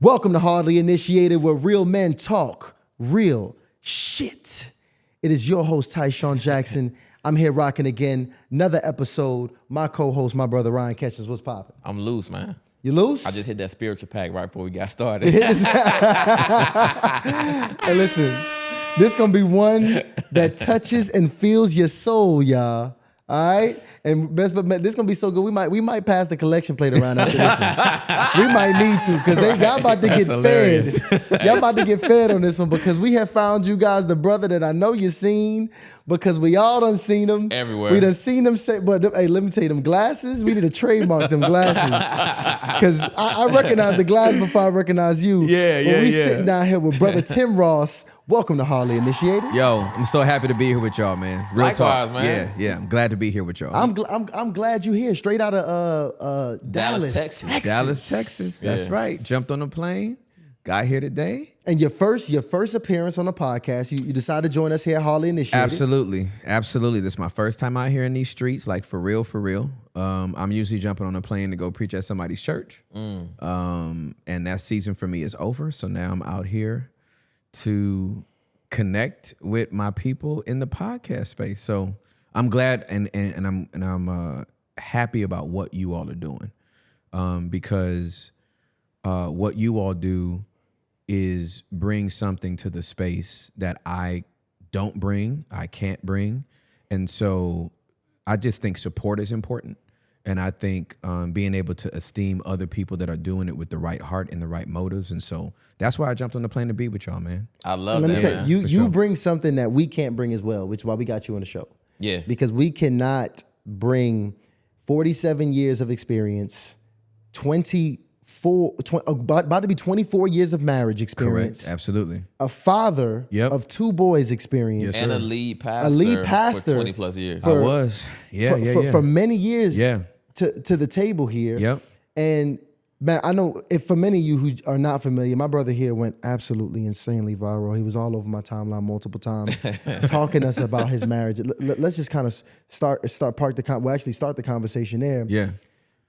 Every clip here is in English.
Welcome to Hardly Initiated, where real men talk real shit. It is your host, Tyshawn Jackson. I'm here rocking again, another episode. My co-host, my brother Ryan Catches. What's popping? I'm loose, man. You loose? I just hit that spiritual pack right before we got started. Hey, listen, this gonna be one that touches and feels your soul, y'all. All right, and best but this gonna be so good. We might we might pass the collection plate around after this one. we might need to because they y'all about to get fed. y'all about to get fed on this one because we have found you guys the brother that I know you seen because we all done seen them Everywhere. We done seen them say, but hey, let me tell you, them glasses. We need to trademark them glasses because I, I recognize the glass before I recognize you. Yeah, When yeah, we yeah. sitting down here with brother Tim Ross. Welcome to Harley Initiated. Yo, I'm so happy to be here with y'all, man. Real Likewise, talk. man. Yeah, yeah. I'm glad to be here with y'all. I'm, gl- I'm I'm glad you're here, straight out of uh uh Dallas, Dallas, Texas. Dallas, Texas. That's Yeah. right. Jumped on a plane, got here today. And your first your first appearance on the podcast, you, you decided to join us here at Harley Initiated. Absolutely, absolutely. This is my first time out here in these streets, like for real, for real. Um, I'm usually jumping on a plane to go preach at somebody's church, um, and that season for me is over. So now I'm out here to connect with my people in the podcast space. So I'm glad and and, and I'm and I'm uh, happy about what you all are doing, um, because uh, what you all do is bring something to the space that I don't bring, I can't bring, and so I just think support is important. And I think um, being able to esteem other people that are doing it with the right heart and the right motives, and so that's why I jumped on the plane to be with y'all, man. I love Let me tell man. you, you For you sure. bring something that we can't bring as well, which is why we got you on the show. Yeah. Because we cannot bring 47 years of experience, 24, tw- about, about to be 24 years of marriage experience, Correct, absolutely. a father Yep. of two boys experience. Yes, and a lead pastor, lead pastor for 20 plus years. I was, yeah, for, yeah, for, yeah. for many years Yeah. To, to the table here. Yep. And man, I know if for many of you who are not familiar, my brother here went absolutely insanely viral. He was all over my timeline multiple times, talking to us about his marriage. Let's just kind of start start park the con- well actually start the conversation there yeah,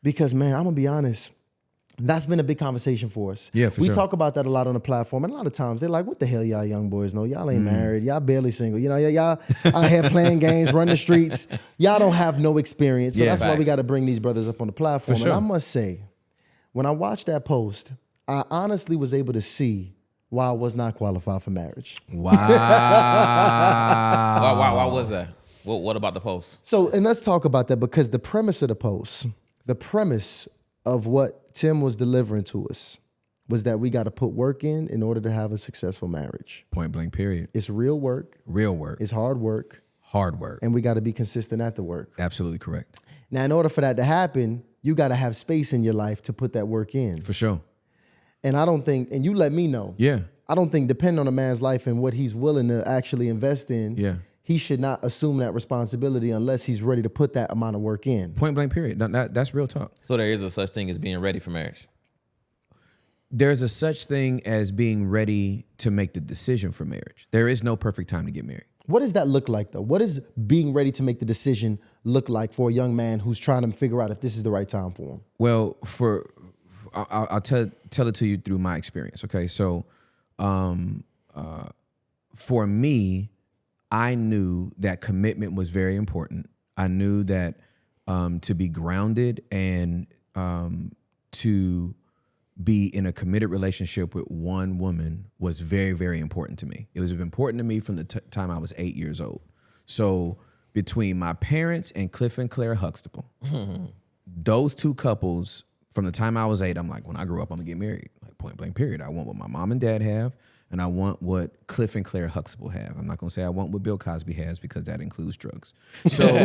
because man, I'm gonna be honest. That's been a big conversation for us. Yeah, for we sure. talk about that a lot on the platform, and a lot of times they're like, "What the hell, y'all young boys know? Y'all Mm. ain't married. Y'all barely single. You know, y- y'all out here playing games, run the streets. Y'all don't have no experience. So Yeah, that's why we got to bring these brothers up on the platform. sure. And I must say, when I watched that post, I honestly was able to see why I was not qualified for marriage. wow. why, why, why was that? What, what about the post? So, and let's talk about that because the premise of the post, the premise of what Tim was delivering to us was that we got to put work in in order to have a successful marriage. Point blank. Period. It's real work, Real work, it's hard work, hard work. and we got to be consistent at the work. Absolutely correct. Now, in order for that to happen, you got to have space in your life to put that work in. For sure. And I don't think, and you let me know. Yeah. I don't think, depending on a man's life and what he's willing to actually invest in, Yeah. He should not assume that responsibility unless he's ready to put that amount of work in. Point blank. Period. That, that- that's real talk. So there is a such thing as being ready for marriage. There's a such thing as being ready to make the decision for marriage. There is no perfect time to get married. What does that look like, though? What does being ready to make the decision look like for a young man who's trying to figure out if this is the right time for him? Well, for I'll, I'll- I'll tell tell it to you through my experience. Okay, so um, uh, for me, I knew that commitment was very important. I knew that um, to be grounded and um, to be in a committed relationship with one woman was very, very important to me. It was important to me from the time I was eight years old. So between my parents and Cliff and Claire Huxtable, those two couples from the time I was eight, I'm like, when I grow up, I'm gonna get married. Like point blank, period. I want what my mom and dad have, and I want what Cliff and Claire Huxtable have. I'm not gonna say I want what Bill Cosby has because that includes drugs. So um,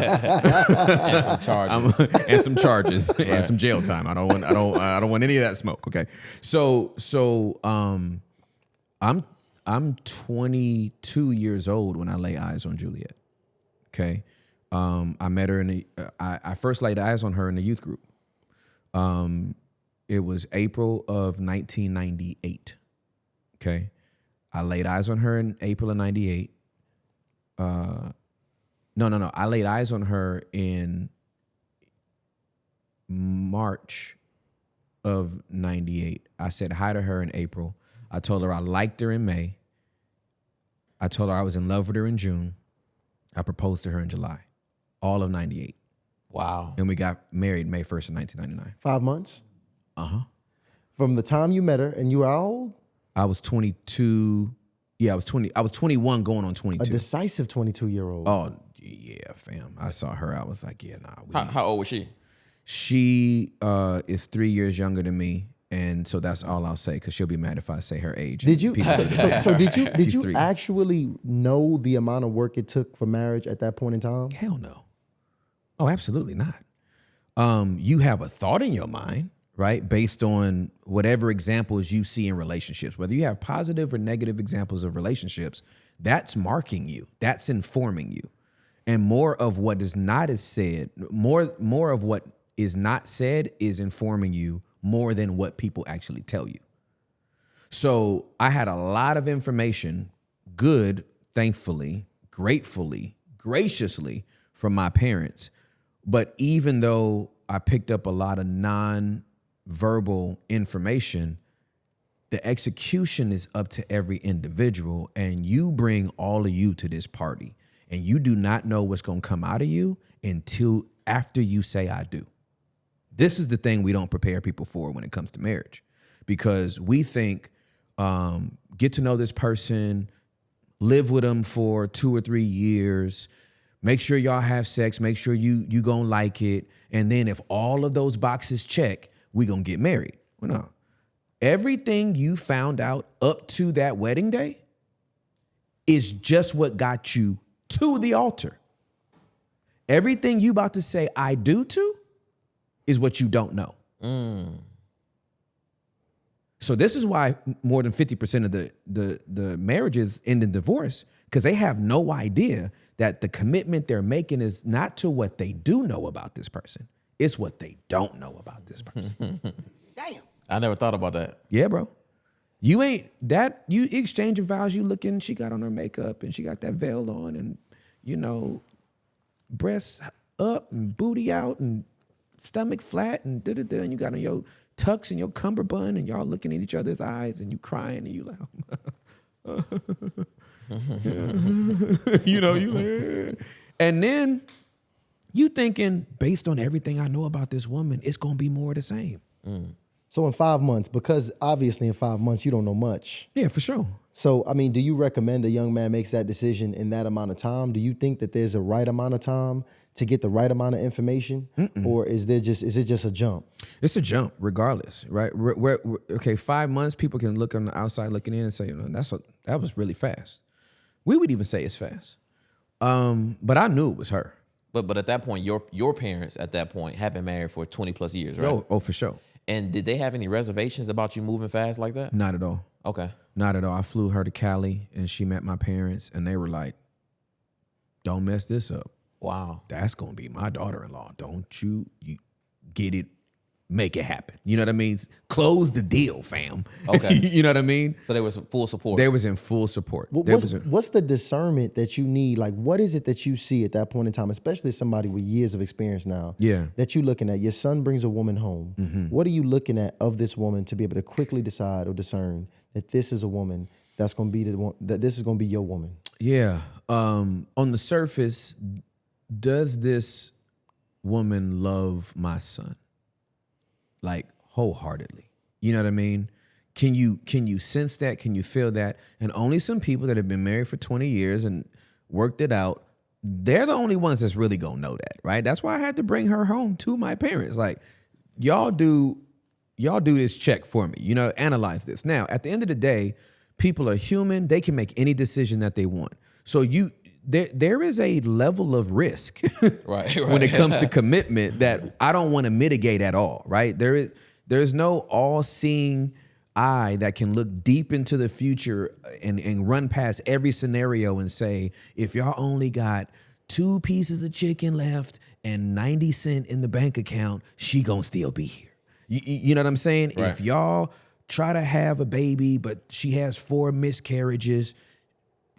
And some charges. and some charges and some jail time. I don't want I don't I don't want any of that smoke. Okay. So so um I'm I'm 22 years old when I lay eyes on Juliet. Okay. Um I met her in the I, I first laid eyes on her in the youth group. Um it was April of 1998. Okay. I laid eyes on her in April of 98. Uh no, no, no. I laid eyes on her in March of 98. I said hi to her in April. I told her I liked her in May. I told her I was in love with her in June. I proposed to her in July, all of 98. Wow. And we got married May 1st of 1999. Five months. Uh huh. From the time you met her, and you were how old? I was 22. Yeah, I was 20. I was 21 going on A 22. decisive 22 year old. oh, yeah, fam. I saw her. I was like, yeah, nah. We, How, how old was she? She uh, is three years younger than me. And so that's all I'll say because she'll be mad if I say her age. Did you? People So, so, so did you? Did She's you three. actually know the amount of work it took for marriage at that point in time? Hell no. Oh, absolutely not. Um, you have a thought in your mind, right? Based on whatever examples you see in relationships, whether you have positive or negative examples of relationships, that's marking you. That's informing you. And more of what is not is said, more more of what is not said is informing you more than what people actually tell you. So I had a lot of information, good, thankfully, gratefully, graciously from my parents. But even though I picked up a lot of non verbal information, the execution is up to every individual. And you bring all of you to this party. And you do not know what's going to come out of you until after you say, I do. This is the thing we don't prepare people for when it comes to marriage because we think um, get to know this person, live with them for two or three years, make sure y'all have sex, make sure you you gonna like it, and then if all of those boxes check, we gonna get married. Well, no, everything you found out up to that wedding day is just what got you to the altar. Everything you about to say I do to is what you don't know. Mm. So this is why more than 50% of the the the marriages end in divorce because they have no idea that the commitment they're making is not to what they do know about this person. It's what they don't know about this person. Damn. I never thought about that. yeah, bro. You ain't that you exchange of vows, you looking, she got on her makeup and she got that veil on and you know, breasts up and booty out and stomach flat and da da da, and you got on your tux and your cummerbund and y'all looking at each other's eyes and you crying and you like, you know, you like, and then you thinking based on everything I know about this woman, it's gonna be more of the same. So in five months, because obviously in five months you don't know much. Yeah, for sure. So I mean, do you recommend a young man makes that decision in that amount of time? Do you think that there's a right amount of time to get the right amount of information, or is there just is it just a jump? It's a jump, regardless, right? We're, we're- we're- okay, five months, people can look on the outside looking in and say, you know, that's a, that was really fast. We would even say it's fast. Um, but I knew it was her. But but at that point, your your parents at that point had been married for twenty plus years, right? Oh, oh, for sure. And did they have any reservations about you moving fast like that? Not at all. Okay. Not at all. I flew her to Cali and she met my parents and they were like, don't mess this up. Wow. That's gonna be my daughter-in-law. Don't you you get it, make it happen. You know what I mean? Close the deal, fam. Okay. you know what I mean? So there was full support. They was in full support. What- What's, was a- what's the discernment that you need? Like, what is it that you see at that point in time, especially somebody with years of experience now? Yeah. That you're looking at. Your son brings a woman home. What are you looking at of this woman to be able to quickly decide or discern that this is a woman that's going to be the one that this is going to be your woman? Yeah. Um, on the surface, does this woman love my son? Like wholeheartedly. You know what I mean? Can you can you sense that? Can you feel that? And only some people that have been married for 20 years and worked it out, they're the only ones that's really gonna know that, right? That's why I had to bring her home to my parents. Like, y'all do y'all do this check for me. You know, analyze this. Now, at the end of the day, people are human. They can make any decision that they want. So you there there is a level of risk Right, when it comes to commitment that I don't want to mitigate at all, right? There is there's no all-seeing eye that can look deep into the future and, and run past every scenario and say, if y'all only got two pieces of chicken left and 90 cent in the bank account, she gonna still be here. You, you you know what I'm saying? If y'all try to have a baby, but she has four miscarriages,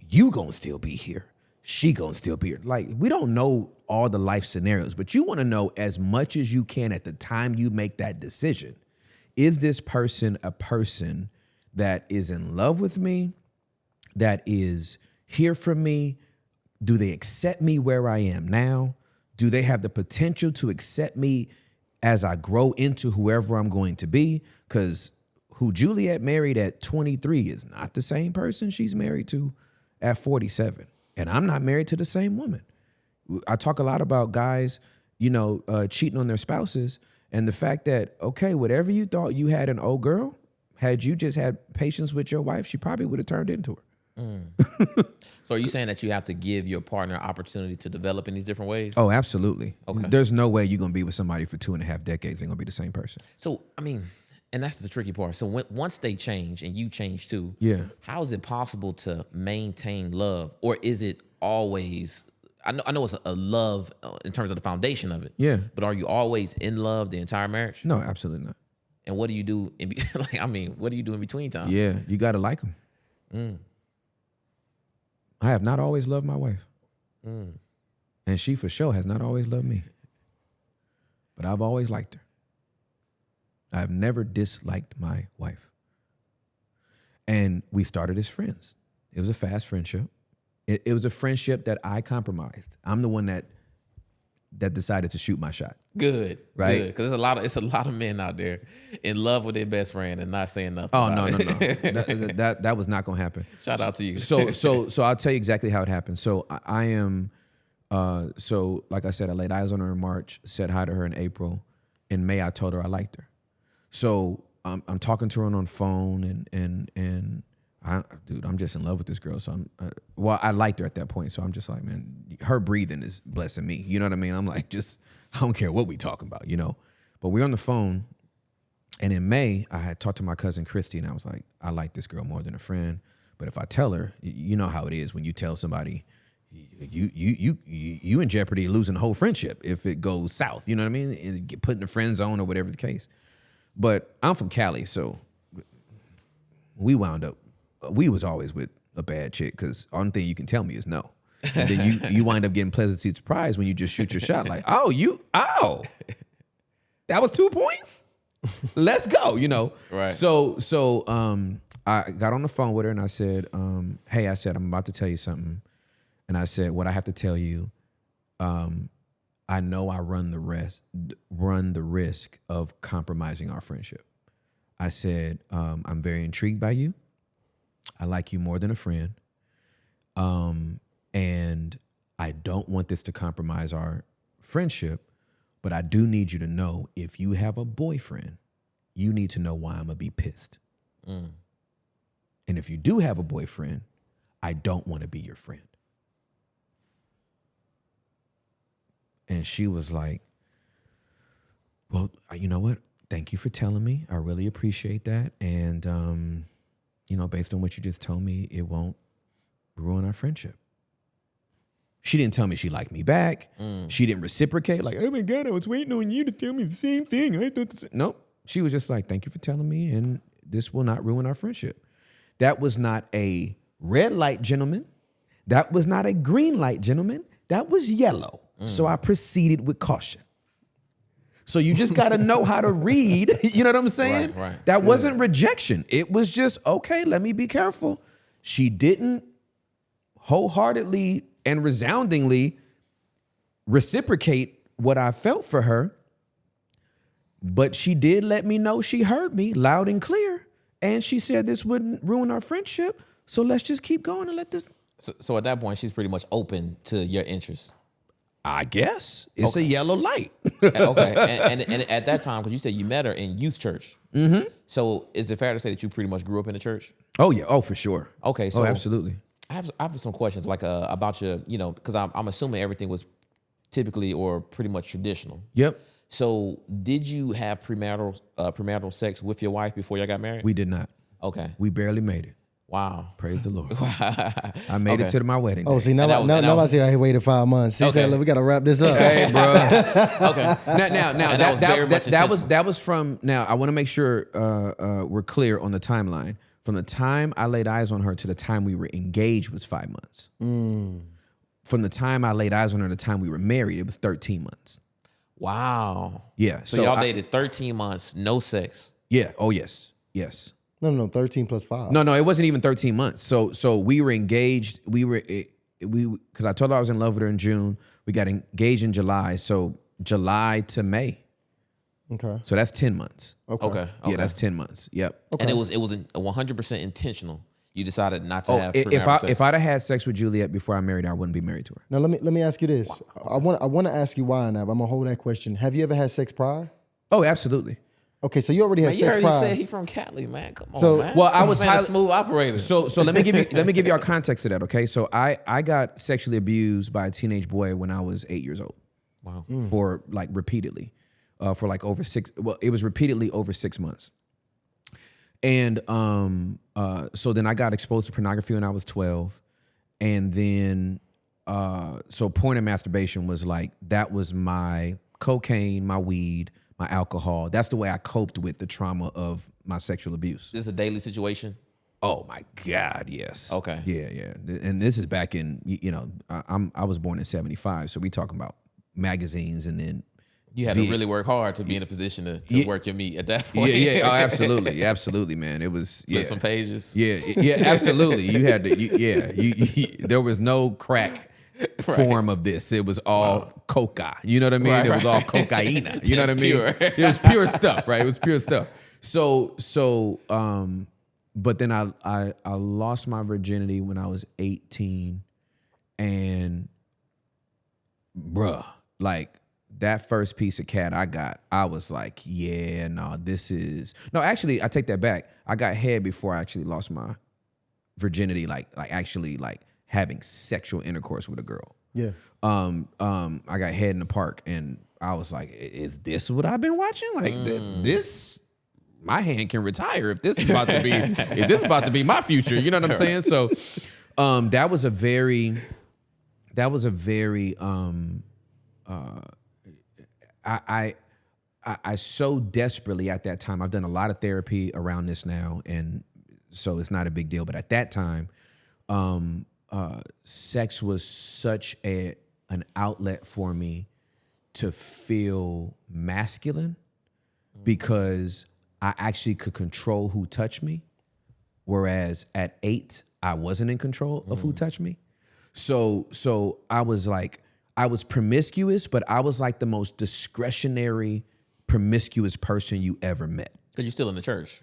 you gonna still be here. She gonna still be here. Like we don't know all the life scenarios, but you want to know as much as you can at the time you make that decision. is this person a person that is in love with me, that is here for me? Do they accept me where I am now? Do they have the potential to accept me as I grow into whoever I'm going to be? Because who Juliet married at 23 is not the same person she's married to at 47. And I'm not married to the same woman. I talk a lot about guys, you know, uh, cheating on their spouses and the fact that, okay, whatever you thought you had an old girl, had you just had patience with your wife, she probably would have turned into her. So are you saying that you have to give your partner opportunity to develop in these different ways? Oh, absolutely. Okay. There's no way you're gonna be with somebody for two and a half decades and gonna be the same person. So I mean, and that's the tricky part. So when, once they change and you change too, Yeah. how is it possible to maintain love, or is it always? I know, I know it's a, a love uh, in terms of the foundation of it. Yeah. But are you always in love the entire marriage? No, absolutely not. And what do you do in be- like? I mean, what do you do in between time? Yeah, you gotta like them. Mm. I have not always loved my wife, Mm. and she for sure has not always loved me. But I've always liked her. I've never disliked my wife. And we started as friends. It was a fast friendship. It, it was a friendship that I compromised. I'm the one that that decided to shoot my shot. Good, Right. Because there's a lot of it's a lot of men out there in love with their best friend and not saying nothing. Oh no, no, no. that, that that was not gonna happen. Shout out to you. so so so I'll tell you exactly how it happened. So I, I am uh so like I said, I laid eyes on her in March, said hi to her in April. In May, I told her I liked her. So I'm I'm talking to her on phone and and and I dude, I'm just in love with this girl. So I'm uh, well, I liked her at that point. So I'm just like, man, her breathing is blessing me. You know what I mean? I'm like, just I don't care what we talking about, you know. But we're on the phone and in May, I had talked to my cousin Christy, and I was like, I like this girl more than a friend. But if I tell her, you know how it is when you tell somebody, you you you you you in jeopardy losing the whole friendship if it goes south. You know what I mean? And get put in the friend zone or whatever the case. But I'm from Cali, so we wound up. We was always with a bad chick because only thing you can tell me is no. And then you you wind up getting pleasantly surprised when you just shoot your shot like, oh you oh, that was two points let's go, you know. Right. So so um I got on the phone with her and I said, um, hey, I said, I'm about to tell you something. And I said, what I have to tell you, um, I know I run the rest run the risk of compromising our friendship. I said, um, I'm very intrigued by you. I like you more than a friend. Um, and I don't want this to compromise our friendship, but I do need you to know if you have a boyfriend, you need to know why I'm gonna be pissed. And if you do have a boyfriend, I don't want to be your friend. And she was like, Well, you know what? Thank you for telling me. I really appreciate that. And, um, you know, based on what you just told me, it won't ruin our friendship. She didn't tell me she liked me back. She didn't reciprocate, like, oh my God, I was waiting on you to tell me the same thing. I thought the sa-" Nope. She was just like, thank you for telling me, and this will not ruin our friendship. That was not a red light, gentleman. That was not a green light, gentleman. That was yellow. So I proceeded with caution. So you just got to know how to read. You know what I'm saying? Right, right. That wasn't rejection. It was just, okay, let me be careful. She didn't wholeheartedly and resoundingly reciprocate what I felt for her, but she did let me know she heard me loud and clear. And she said this wouldn't ruin our friendship. So let's just keep going and let this. So, so at that point, she's pretty much open to your interests. I guess it's a yellow light. okay, and, and, and at that time, because you said you met her in youth church. Mm-hmm. So is it fair to say that you pretty much grew up in the church? oh, yeah. Oh, for sure. Okay, so oh, absolutely. I have I have some questions like uh, about your you know because I'm I'm assuming everything was typically or pretty much traditional. Yep. So did you have premarital uh, premarital sex with your wife before y'all got married? We did not. okay. We barely made it. Wow. Praise the Lord. I made it to my wedding. Oh, day. see, now, I- was- now, and that now I see how he waited five months. He Okay. said, look, we got to wrap this up. Hey, bro. Okay. now, now, now that that, was that, that, that was that was from. Now, I want to make sure uh, uh, we're clear on the timeline. From the time I laid eyes on her to the time we were engaged was five months. From the time I laid eyes on her to the time we were married, it was thirteen months. Wow. Yeah. So, y'all I- dated 13 months, no sex. Yeah. Oh yes. Yes. No, no, no. Thirteen plus five. No, no, it wasn't even 13 months. So so we were engaged. We were it, we because I told her I was in love with her in June. We got engaged in July. So July to May. Okay. So that's 10 months. Okay. okay. Yeah, that's 10 months. Yep. And it was it was one hundred percent intentional. You decided not to Oh, have i- if I sex. if I'd have had sex with Juliet before I married her, I wouldn't be married to her. Now let me let me ask you this. I want I want to ask you why now. But I'm gonna hold that question. Have you ever had sex prior? Oh, absolutely. Okay, so you already had Man, you sex already prior. said he from Cali, man. Come on, man. Well, I was man, a highly- smooth operator. So so let me give you let me give y'all context to that, okay? So I I got sexually abused by a teenage boy when I was 8 years old. wow. for like repeatedly, uh, for like over six. Well, it was repeatedly over six months. And um, uh, so then I got exposed to pornography when I was twelve, and then uh, so porn and masturbation was like that was my cocaine, my weed, my alcohol. That's the way I coped with the trauma of my sexual abuse. This is a daily situation. Oh my God, yes. Okay. Yeah, yeah. And this is back in you know I, I'm I was born in '75, so we talking about magazines and then You had to really work hard to be in a position to, to Yeah. work your meat at that yeah, point. yeah, oh, absolutely, absolutely, man. It was yeah, Flip some pages. yeah, yeah, absolutely. You had to, you, yeah. You, you, there was no crack form of this. It was all coca. You know what I mean? Right, it was all cocaine. You know what I mean? It was pure stuff, right? It was pure stuff. So, so, um, but then I, I, I lost my virginity when I was 18, and bruh, like that first piece of cat I got, I was like, yeah, no, this is no. Actually, I take that back. I got head before I actually lost my virginity, like like actually like having sexual intercourse with a girl. yeah. Um, um, I got head in the park, and I was like, is this what I've been watching? Like th- this." My hand can retire if this is about to be if this is about to be my future. You know what I'm saying? So, um, that was a very, that was a very um, I, I I I so desperately at that time. I've done a lot of therapy around this now, and so it's not a big deal. But at that time, um, uh, sex was such a an outlet for me to feel masculine because I actually could control who touched me, whereas at eight I wasn't in control of who touched me. So so I was like I was promiscuous, but I was like the most discretionary promiscuous person you ever met. Because you're still in the church.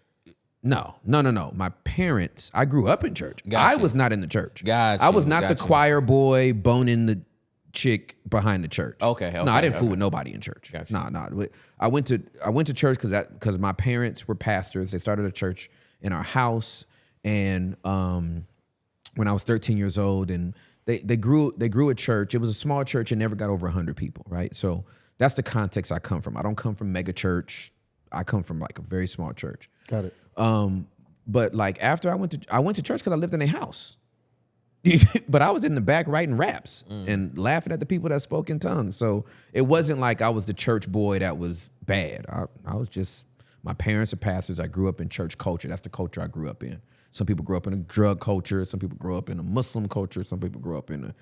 No, no, no, no. My parents, I grew up in church. I was not in the church. Gotcha, I was not the choir boy boning the chick behind the church. Okay, no, I didn't fool with nobody in church. Gotcha. No, no. I went to I went to church because that because my parents were pastors. They started a church in our house, and um, when I was 13 years old, and they they grew they grew a church. It was a small church and never got over 100 people, right? So that's the context I come from. I don't come from mega church. I come from like a very small church. Got it. Um, but like after I went to I went to church because I lived in a house. but I was in the back writing raps and laughing at the people that spoke in tongues. So it wasn't like I was the church boy that was bad. I, I was just my parents are pastors. I grew up in church culture. That's the culture I grew up in. Some people grew up in a drug culture. Some people grew up in a Muslim culture. Some people grew up in a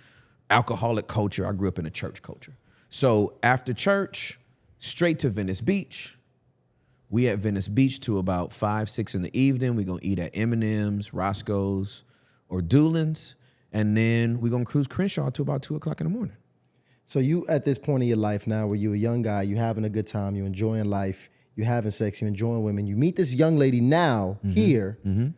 alcoholic culture. I grew up in a church culture. So after church, straight to Venice Beach. We at Venice Beach to about five, six in the evening. We're gonna eat at M&M's, Roscoe's, or Dulan's, and then we're gonna cruise Crenshaw to about two o'clock in the morning. So you at this point in your life now, where you're a young guy, you're having a good time, you're enjoying life, you're having sex, you're enjoying women. You meet this young lady now mm-hmm. here, mm-hmm.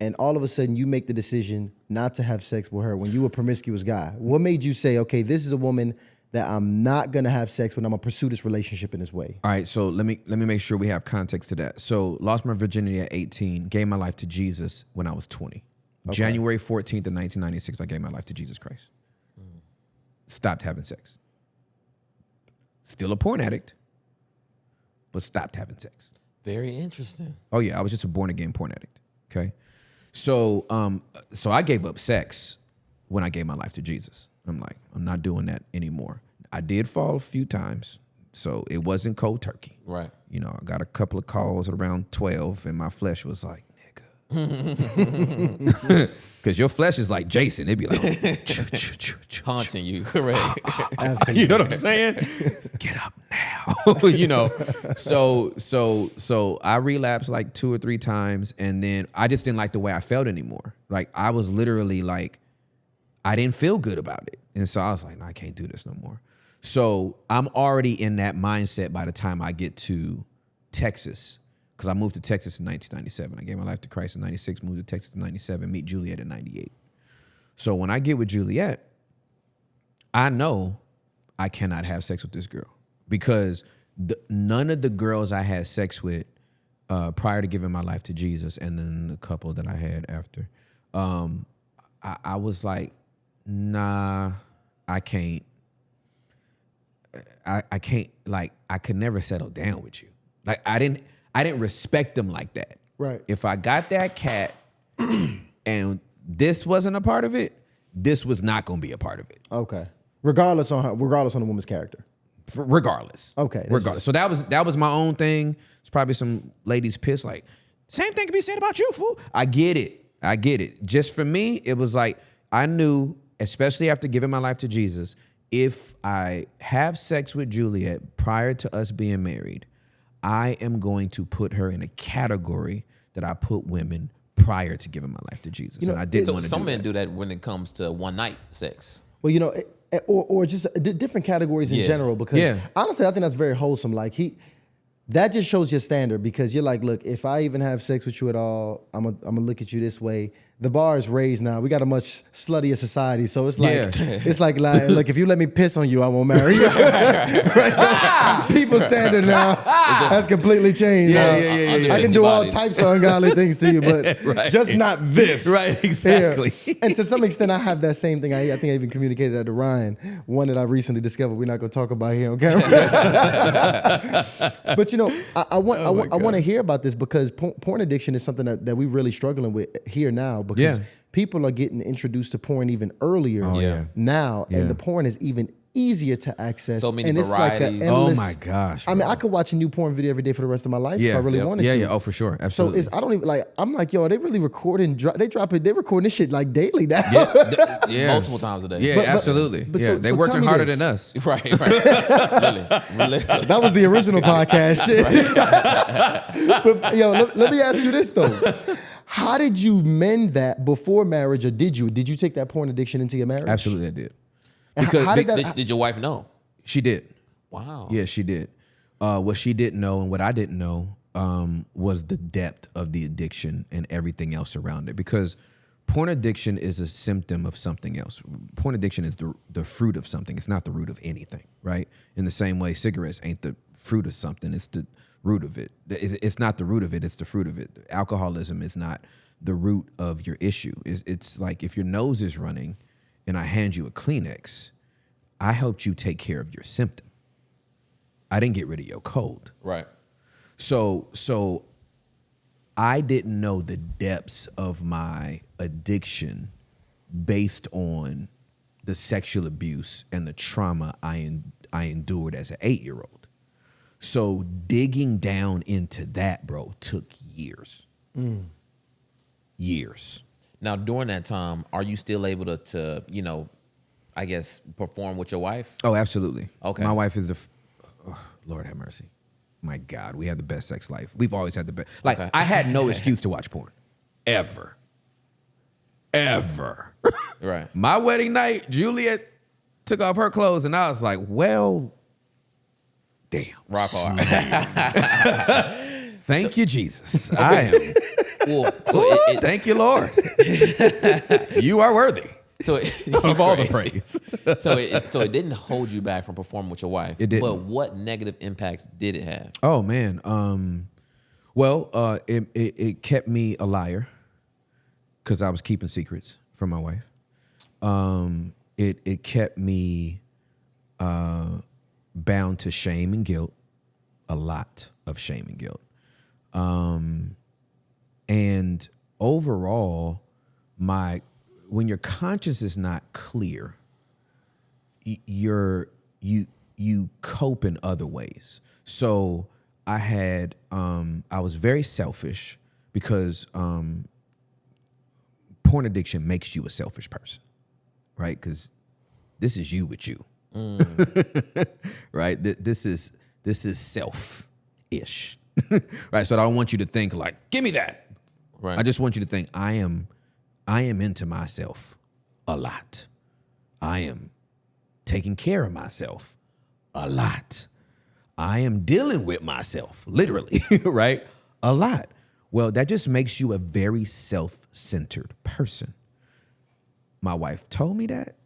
and all of a sudden you make the decision not to have sex with her when you were a promiscuous guy. What made you say, okay, this is a woman that I'm not gonna have sex with. I'm gonna pursue this relationship in this way. All right, so let me let me make sure we have context to that. So lost my virginity at 18, gave my life to Jesus when I was 20. January 14th of 1996, I gave my life to Jesus Christ. Stopped having sex. Still a porn addict, but stopped having sex. Very interesting. Oh yeah, I was just a born again porn addict. Okay, so um, so I gave up sex when I gave my life to Jesus. I'm like, I'm not doing that anymore. I did fall a few times, so it wasn't cold turkey. Right. You know, I got a couple of calls at around 12, and my flesh was like, nigga. Because your flesh is like Jason. It'd be like, Haunting you. Correct. You know what I'm saying? Get up now. now, you know. So so so I relapsed like two or three times, and then I just didn't like the way I felt anymore. Like I was literally like, I didn't feel good about it, and so I was like, no, I can't do this no more. So I'm already in that mindset by the time I get to Texas, because I moved to Texas in 1997. I gave my life to Christ in '96, moved to Texas in '97, meet Juliet in '98. So when I get with Juliet, I know I cannot have sex with this girl because the, none of the girls I had sex with uh, prior to giving my life to Jesus, and then the couple that I had after, um, I, I was like, nah, I can't. I, I can't like I could never settle down with you. Like I didn't I didn't respect them like that. Right. If I got that cat and this wasn't a part of it, this was not gonna be a part of it. Okay. Regardless on how, regardless on the woman's character. For, regardless. Okay, Regardless. So that was that was my own thing. It's probably some ladies pissed like, same thing can be said about you, fool. I get it. I get it. Just for me, it was like I knew, especially after giving my life to Jesus, if I have sex with Juliet prior to us being married, I am going to put her in a category that I put women prior to giving my life to Jesus. know, and I didn't So want to some do men that. do that when it comes to one night sex. Well, you know, or or just uh, different categories in Yeah. general. Because Yeah. honestly, I think that's very wholesome. Like he, that just shows your standard. Because you're like, look, if I even have sex with you at all, I'm gonna I'm gonna look at you this way. The bar is raised now. We got a much sluttier society, so it's like Yeah. it's like, like look, if you let me piss on you, I won't marry you. right? So people's standard now has completely changed. Yeah, yeah, yeah, yeah, I can do all types of ungodly things to you, but just not this. Right, Here. exactly. And to some extent, I have that same thing. I, I think I even communicated that to Ryan, one that I recently discovered. We're not going to talk about here on camera. but you know, I, I want I, Oh want I want to hear about this because porn addiction is something that, that we're really struggling with here now because Yeah. people are getting introduced to porn even earlier Oh, yeah. now, Yeah. and the porn is even easier to access. So many and it's like varieties. a Oh my gosh, I mean. I could watch a new porn video every day for the rest of my life yeah, if I really yeah. wanted yeah, to. Yeah, yeah, oh for sure. So Absolutely. it's I don't even like I'm like yo they really recording dro- they drop it they recording this shit like daily now. yeah, yeah. Multiple times a day. Yeah, But- but- absolutely. but yeah, so- they so working harder this. than us. Right, right. Literally, literally. that was the original podcast shit. but yo, let, let me ask you this though. How did you mend that before marriage or did you? Did you take that porn addiction into your marriage? Absolutely, I did. And Because how did that Did, did your wife know? she did. Wow. Yeah, she did. Uh, what she didn't know and what I didn't know um, was the depth of the addiction and everything else around it. Because porn addiction is a symptom of something else. Porn addiction is the, the fruit of something. It's not the root of anything, right? In the same way, cigarettes ain't the fruit of something. It's the root of it. It- It's not the root of it. It's the fruit of it. Alcoholism is not the root of your issue. It's, it's like if your nose is running and I hand you a Kleenex, I helped you take care of your symptom. I didn't get rid of your cold. Right. So so I didn't know the depths of my addiction based on the sexual abuse and the trauma I en- I endured as an 8-year-old. So digging down into that, bro, took years. Years. Now, during that time, are you still able to, to you know, I guess, perform with your wife? Oh, absolutely. Okay. My wife is the, oh, Lord have mercy. My God, we had the best sex life. We've always had the best. Like Okay. I had no excuse to watch porn, ever, ever. Right. My wedding night, Juliet took off her clothes, and I was like, well, damn. Rock hard. Thank you, Jesus. I am. well, so it, it, Thank you, Lord. you are worthy so it, of all the praise. so it, so it didn't hold you back from performing with your wife. It didn't. But what negative impacts did it have? Oh man. Um, well, uh, it, it it kept me a liar because I was keeping secrets from my wife. Um, it it kept me uh, bound to shame and guilt, a lot of shame and guilt. Um, and overall, my when your conscience is not clear, you're you you cope in other ways. So I had um I was very selfish because um porn addiction makes you a selfish person. Right? Cuz this is you with you. right? Th- This is This is self ish. right. So I don't want you to think like, give me that. Right. I just want you to think I am I am into myself a lot. I am taking care of myself a lot. I am dealing with myself, literally, right? A lot. Well, that just makes you a very self centered person. My wife told me that.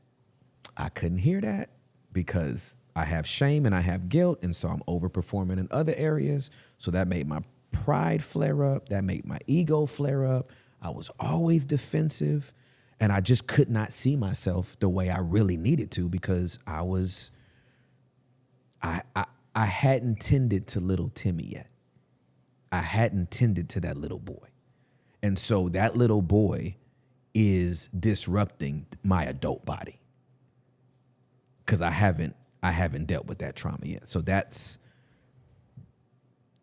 I couldn't hear that because I have shame and I have guilt. And so I'm overperforming in other areas. So that made my pride flare up. That made my ego flare up. I was always defensive. And I just could not see myself the way I really needed to because I was, I, I, I hadn't tended to little Timmy yet. I hadn't tended to that little boy. And so that little boy is disrupting my adult body. Cause I haven't I haven't dealt with that trauma yet. So that's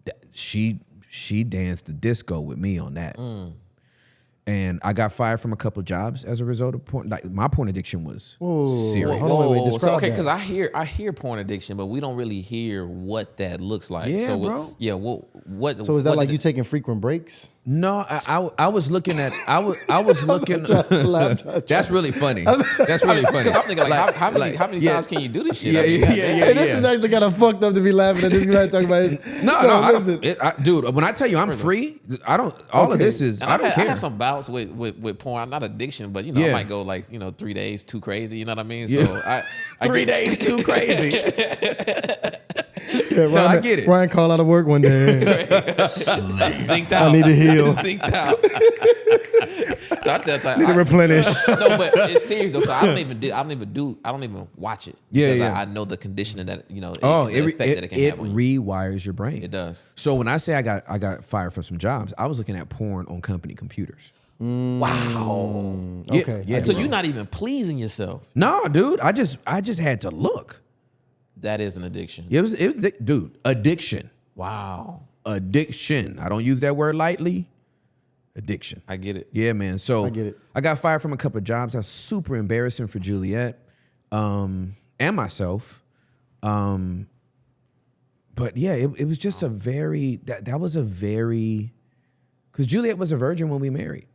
that she she danced the disco with me on that. Mm. And I got fired from a couple of jobs as a result of porn. Like my porn addiction was serious. Hold on, wait, wait, so, okay, because I hear I hear porn addiction, but we don't really hear what that looks like. Yeah, so what- bro. Yeah, what what? So is that like did you it- taking frequent breaks? No, I, I I was looking at I was I was looking. That's really funny. That's really funny. I'm thinking like, how, how many like, how many yeah. times can you do this shit? Yeah, I mean, yeah, yeah, yeah, Hey, this is actually kind of fucked up to be laughing at this guy talking about his. No, no, I listen. it, I, dude. When I tell you I'm free, I don't. All of this is And I don't had, I have some bouts with, with with porn, I'm not addiction, but you know, I might go like you know three days too crazy. You know what I mean? Yeah. So I, Three days too crazy. Yeah, Ryan, I get it. Ryan called out of work one day. zinked out. need to heal. zinked out. so I tell you, Need to I- replenish. no, but it's serious though. So I don't even do. I don't even do. I don't even watch it. Yeah, because yeah. I, I know the conditioning that you know. Oh, it, it, that it can it you. rewires your brain. It does. So when I say I got I got fired from some jobs, I was looking at porn on company computers. Mm. Wow. Mm, yeah, Okay. yeah. So bro. you're not even pleasing yourself. No, dude. I just I just had to look. That is an addiction. It was it was dude addiction. Wow. Addiction. I don't use that word lightly. Addiction. I get it. Yeah, man. So I get it. I got fired from a couple of jobs. That's super embarrassing for Juliet um, and myself. Um, but yeah, it, it was just a very that that was a very because Juliet was a virgin when we married.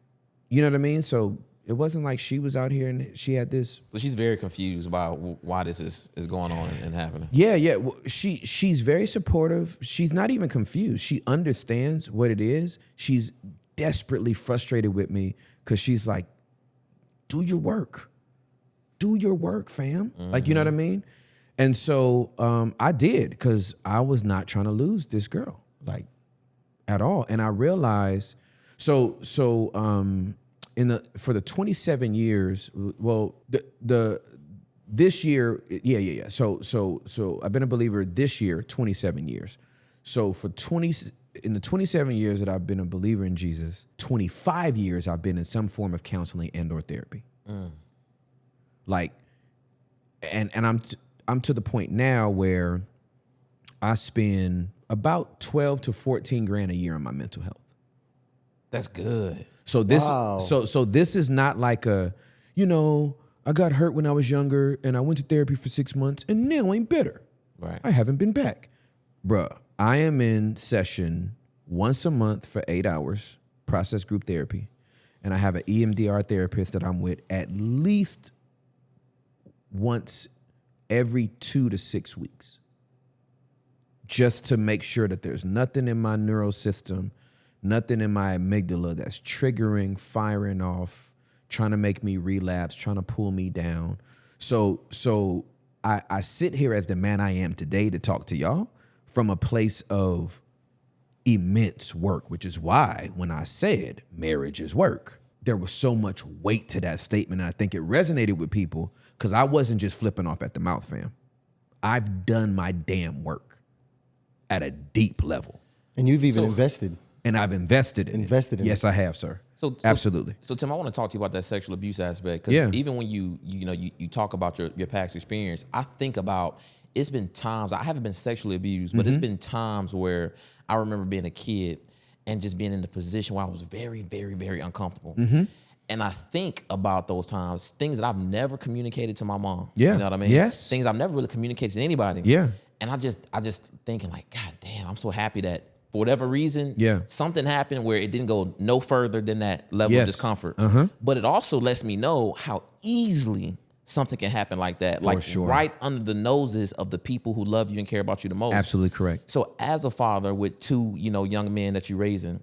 You know what I mean? So it wasn't like she was out here and she had this. So she's very confused about why this is, is going on and happening. Yeah, yeah. Well, She she's very supportive. She's not even confused. She understands what it is. She's desperately frustrated with me because she's like, "Do your work, do your work, fam." Like you know what I mean. And so um, I did because I was not trying to lose this girl, like at all. And I realized, so so um, in the for the 27 years, well, the the this year, yeah, yeah, yeah. So so so I've been a believer this year, 27 years. So for 20 in the 27 years that I've been a believer in Jesus, 25 years I've been in some form of counseling and or therapy. Mm. Like and and I'm t- I'm to the point now where I spend about 12 to 14 grand a year on my mental health. That's good. So this Wow. so so this is not like a, you know, I got hurt when I was younger and I went to therapy for six months and now I'm better. Right. I haven't been back. Bruh, I am in session once a month for eight hours, process group therapy. And I have an E EMDR therapist that I'm with at least once every two to six weeks. Just to make sure that there's nothing in my neural system, nothing in my amygdala that's triggering, firing off, trying to make me relapse, trying to pull me down. So, so I, I sit here as the man I am today to talk to y'all from a place of immense work, which is why when I said marriage is work, there was so much weight to that statement. And I think it resonated with people because I wasn't just flipping off at the mouth, fam. I've done my damn work at a deep level. And you've even invested. And I've invested in Invested it. in yes, I have, sir. So, so- Absolutely. So Tim, I want to talk to you about that sexual abuse aspect because Yeah. even when you you know you, you talk about your, your past experience, I think about it's been times I haven't been sexually abused, but Mm-hmm. it's been times where I remember being a kid and just being in a position where I was very, very, very uncomfortable. Mm-hmm. And I think about those times, things that I've never communicated to my mom. Yeah. You know what I mean? Yes. Things I've never really communicated to anybody. Yeah. and I just I just thinking like, God damn, I'm so happy that for whatever reason, Yeah. something happened where it didn't go no further than that level Yes. of discomfort. Uh-huh. But it also lets me know how easily something can happen like that, like sure. right under the noses of the people who love you and care about you the most. Absolutely correct. So as a father with two, you know, young men that you're raising,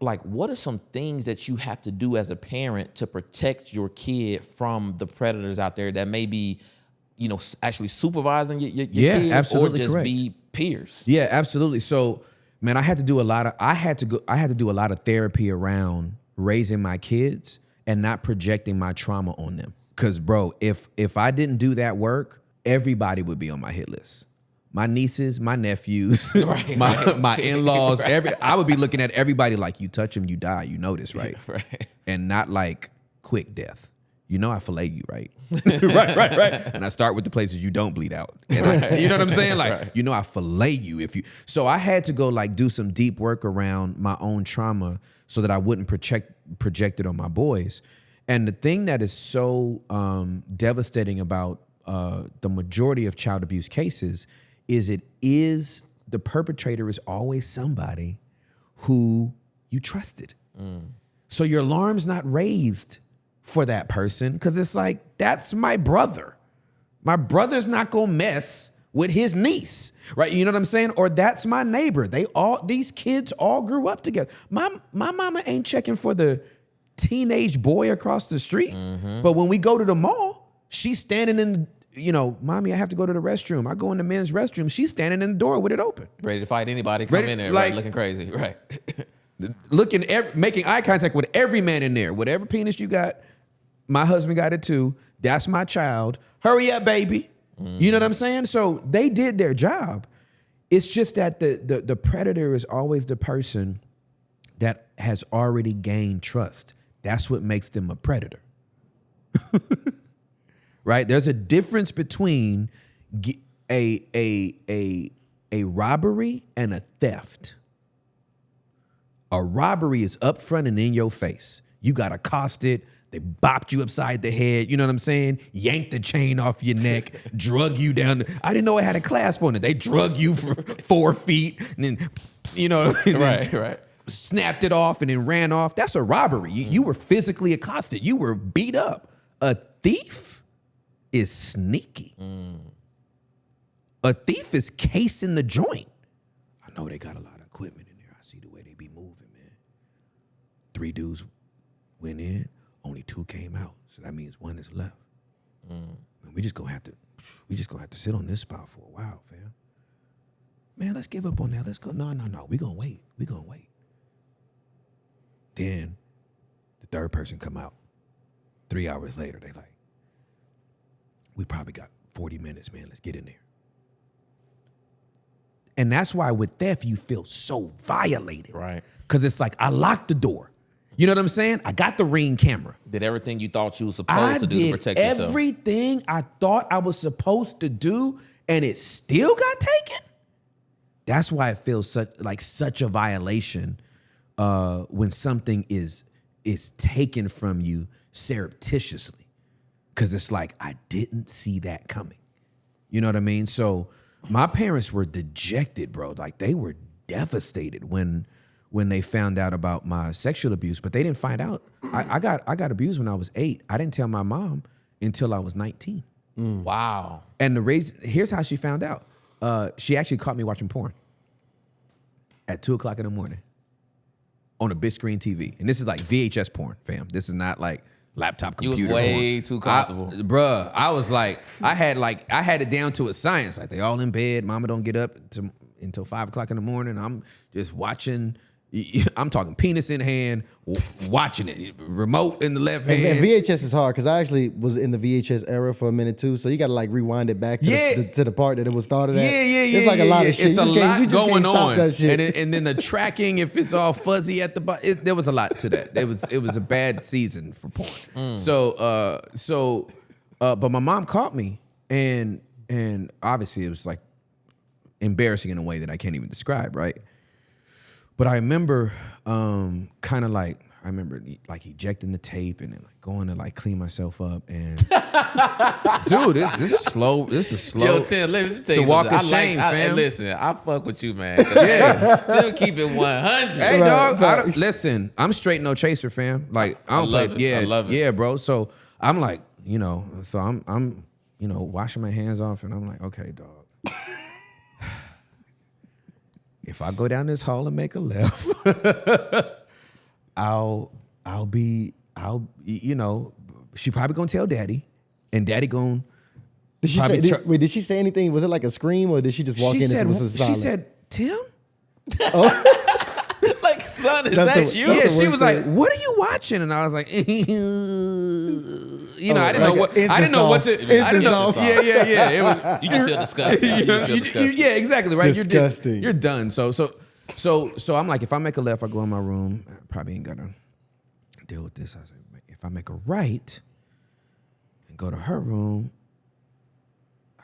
like what are some things that you have to do as a parent to protect your kid from the predators out there that may be, you know, actually supervising your, your, Yeah, kids or just correct. be peers? Yeah, absolutely. So, man, I had to do a lot of I had to go I had to do a lot of therapy around raising my kids and not projecting my trauma on them. Cuz bro, if if I didn't do that work, everybody would be on my hit list. My nieces, my nephews, Right, my right. my in-laws, every I would be looking at everybody like you touch them, you die. You know this, right? Right. and not like quick death. You know I fillet you, right? right, right, right. And I start with the places you don't bleed out. And I- you know what I'm saying? Like, you know I fillet you if you. So I had to go like do some deep work around my own trauma so that I wouldn't project project it on my boys. And the thing that is so um, devastating about uh, the majority of child abuse cases is it is the perpetrator is always somebody who you trusted. So your alarm's not raised for that person because it's like, that's my brother. My brother's not gonna mess with his niece, right? You know what I'm saying? Or that's my neighbor. They all these kids all grew up together. My my mama ain't checking for the teenage boy across the street. Mm-hmm. But when we go to the mall, she's standing in, you know, mommy, I have to go to the restroom. I go in the men's restroom. She's standing in the door with it open. Ready to fight anybody, come Ready- in there, like- right, looking crazy. Right. looking ev- making eye contact with every man in there whatever penis you got my husband got it too. That's my child. Hurry up baby. You know what i'm saying? So they did their job. It's just that the, the the predator is always the person that has already gained trust. That's what makes them a predator. Right? There's a difference between a a a a robbery and a theft. A robbery is upfront and in your face. You got accosted. They bopped you upside the head. You know what I'm saying? Yanked the chain off your neck, drug you down. The, I didn't know it had a clasp on it. They drug you for four feet and then, you know, and then Right, right. snapped it off and then ran off. That's a robbery. You, you were physically accosted. You were beat up. A thief is sneaky. Mm. A thief is casing the joint. I know they got a lot of equipment in there. I see the way they be moving, man. Three dudes went in, only two came out. So that means one is left. Mm. Man, we just gonna have to, we just gonna have to sit on this spot for a while, fam. Man, let's give up on that. Let's go. No, no, no. We gonna wait. We gonna wait. Then the third person come out. Three hours later, they like, we probably got 40 minutes, man. Let's get in there. And that's why with theft, you feel so violated. Right. Because it's like, I locked the door. You know what I'm saying? I got the ring camera. Did everything you thought you were supposed I to do to protect yourself. everything I thought I was supposed to do, and it still got taken. That's why it feels such like such a violation uh, when something is is taken from you surreptitiously, because it's like I didn't see that coming. You know what I mean? So my parents were dejected, bro. Like they were devastated when when they found out about my sexual abuse, but they didn't find out. I, I got I got abused when I was eight. I didn't tell my mom until I was 19. Wow. And the reason here's how she found out. Uh, she actually caught me watching porn at two o'clock in the morning on a big screen TV. And this is like VHS porn, fam. This is not like laptop You was way porn. too comfortable. I, bruh, I was like, I had like, I had it down to a science. Like they all in bed. Mama don't get up to, until five o'clock in the morning. I'm just watching. I'm talking penis in hand, watching it. Remote in the left hand. and VHS is hard because I actually was in the VHS era for a minute too. So you got to like rewind it back to, Yeah. the, the- to the part that it was started at. Yeah, yeah, yeah. It's like yeah, a lot yeah. of shit. It's you a just lot you just going on, that shit. and it, and then the tracking, if it's all fuzzy at the bottom, there was a lot to that. It was it was a bad season for porn. So uh, so, uh, but my mom caught me, and and obviously it was like embarrassing in a way that I can't even describe, right? But I remember um, kind of like, I remember like ejecting the tape and then like going to like clean myself up and dude, this this is slow. This is slow. Yo, Tim, let me tell It's a you walk something. of I shame, like, I, fam. and listen, I fuck with you, man. 'cause, yeah, Tim keep it one hundred. Hey Right, dog, I listen. I'm straight no chaser, fam. Like I don't love play. it. Yeah, I love it. yeah, bro. So I'm like, you know, so I'm I'm you know washing my hands off, and I'm like, okay, dog. If I go down this hall and make a left, I'll I'll be I'll you know she probably gonna tell daddy, and daddy gonna. Did she say? Did, wait, did she say anything? Was it like a scream, or did she just walk she in said and it was a she said Tim. Oh. like, son, is That's that the- you? Yeah, she was like. "What are you watching?" And I was like, "You know, Oh, I didn't like know what a I didn't know what to. instant I didn't know. soft. Yeah, yeah, yeah. It was, You just feel disgusting. You just feel you- you- yeah, exactly right. Disgusting. You're, di- you're done. So, so, so, so I'm like, if I make a left, I go in my room. I probably ain't gonna deal with this. I said, if I make a right and go to her room,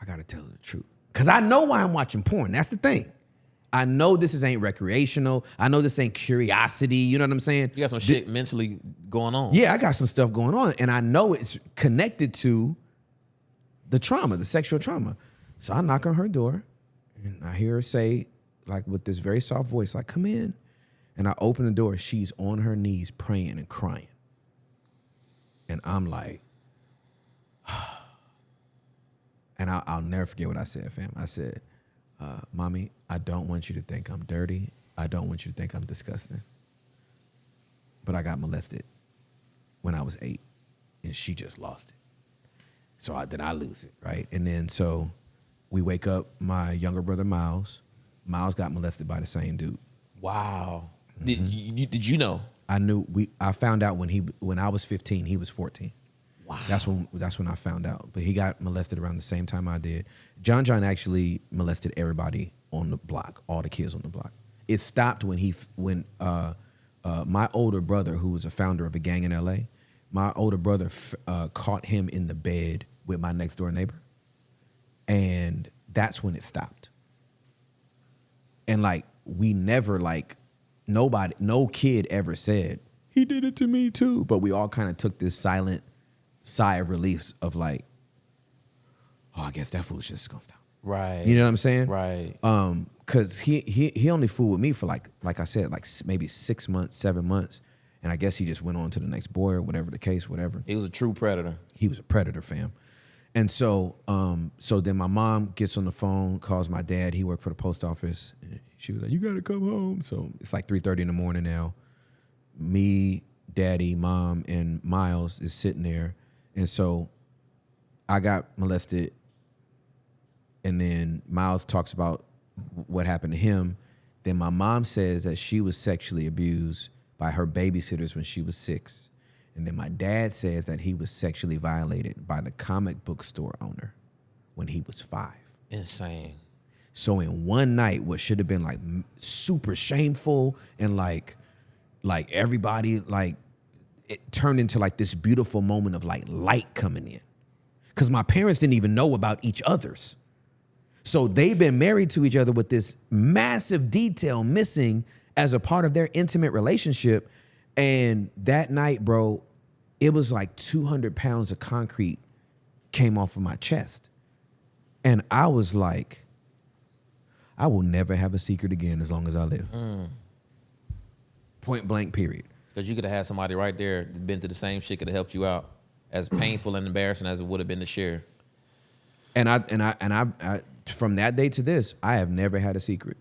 I gotta tell her the truth because I know why I'm watching porn. That's the thing. I know this is ain't recreational. I know this ain't curiosity. You know what I'm saying? You got some shit mentally going on. Yeah, I got some stuff going on, and I know it's connected to the trauma, the sexual trauma. So I knock on her door, and I hear her say, like with this very soft voice, like, come in. And I open the door. She's on her knees praying and crying. And I'm like, and I'll, I'll never forget what I said, fam. I said, uh, Mommy, I don't want you to think I'm dirty. I don't want you to think I'm disgusting. But I got molested when I was eight, and she just lost it. So I, then I lose it, right? And then so we wake up. My younger brother Miles, Miles got molested by the same dude. Wow. Did Mm-hmm. you, you did you know? I knew we. I found out when he when I was 15, he was 14. Wow. That's when that's when I found out. But he got molested around the same time I did. John John actually molested everybody on the block, all the kids on the block. It stopped when he when uh, uh, my older brother, who was a founder of a gang in L.A., my older brother uh, caught him in the bed with my next door neighbor, and that's when it stopped. And like we never like nobody, no kid ever said he did it to me too. But we all kind of took this silent sigh of relief of like, oh, I guess that foolishness is gonna stop. Right. You know what I'm saying? Right. Um, cause he he he only fooled with me for like like I said like maybe six months, seven months, and I guess he just went on to the next boy or whatever the case, whatever He was a true predator. he was a predator fam and so um so then my mom gets on the phone calls my dad he worked for the post office and she was like you gotta come home so it's like 3.30 in the morning now me daddy mom and miles is sitting there and so i got molested and then miles talks about what happened to him then my mom says that she was sexually abused by her babysitters when she was six and then my dad says that he was sexually violated by the comic book store owner when he was five. Insane. So in one night, what should have been like super shameful and like, like everybody like, it turned into like this beautiful moment of like light coming in, because my parents didn't even know about each other's. So they've been married to each other with this massive detail missing as a part of their intimate relationship. And that night, bro, it was like 200 pounds of concrete came off of my chest. And I was like, I will never have a secret again as long as I live. Mm. Point blank, period. Because you could have had somebody right there been through the same shit could have helped you out. As painful and embarrassing as it would have been to share. And I and I and I, I from that day to this, I have never had a secret.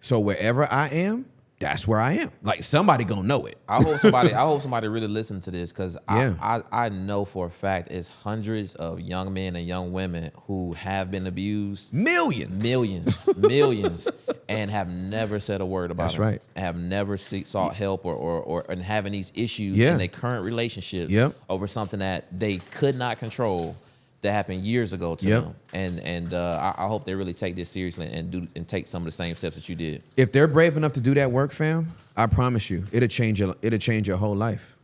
So wherever I am, that's where I am. Like somebody gonna know it. I hope somebody. I hope somebody really listen to this because Yeah. I, I I know for a fact it's hundreds of young men and young women who have been abused, Millions. millions, millions, and have never said a word about That's it. right. Have never seek, sought help or, or or and having these issues Yeah. in their current relationships Yep. over something that they could not control that happened years ago to Yep. them. And and uh, I, I hope they really take this seriously and do and take some of the same steps that you did. If they're brave enough to do that work, fam, I promise you, it'll change your it'll change your whole life.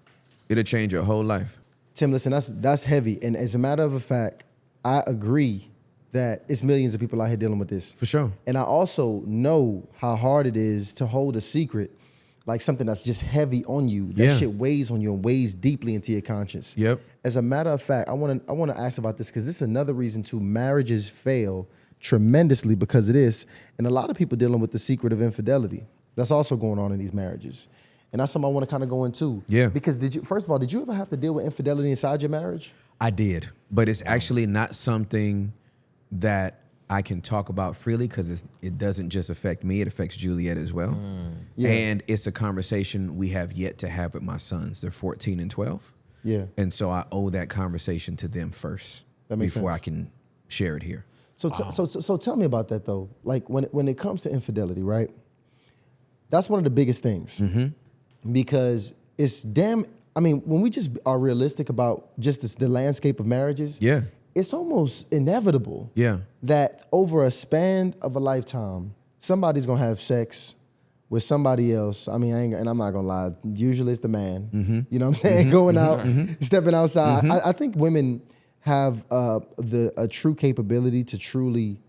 It'll change your whole life. Tim, listen, that's that's heavy. And as a matter of fact, I agree that it's millions of people out here dealing with this. For sure. And I also know how hard it is to hold a secret like something that's just heavy on you. That Yeah. shit weighs on you and weighs deeply into your conscience. Yep. As a matter of fact, I want to I want to ask about this because this is another reason to marriages fail tremendously because of this, and a lot of people dealing with the secret of infidelity. That's also going on in these marriages, and that's something I want to kind of go into. Yeah. Because did you first of all did you ever have to deal with infidelity inside your marriage? I did, but it's actually not something that I can talk about freely because it doesn't just affect me; it affects Juliet as well. Mm. Yeah. And it's a conversation we have yet to have with my sons. They're 14 and 12, Yeah. and so I owe that conversation to them first That makes before sense. I can share it here. So, t- so, so, so tell me about that though. Like when when it comes to infidelity, right? That's one of the biggest things Mm-hmm. because it's damn. I mean, when we just are realistic about just this, the landscape of marriages, Yeah. it's almost inevitable Yeah. that over a span of a lifetime, somebody's gonna have sex with somebody else. I mean, I ain't, and I'm not gonna lie. Usually, it's the man. Mm-hmm. You know what I'm saying? Going out, stepping outside. I, I think women have uh, the a true capability to truly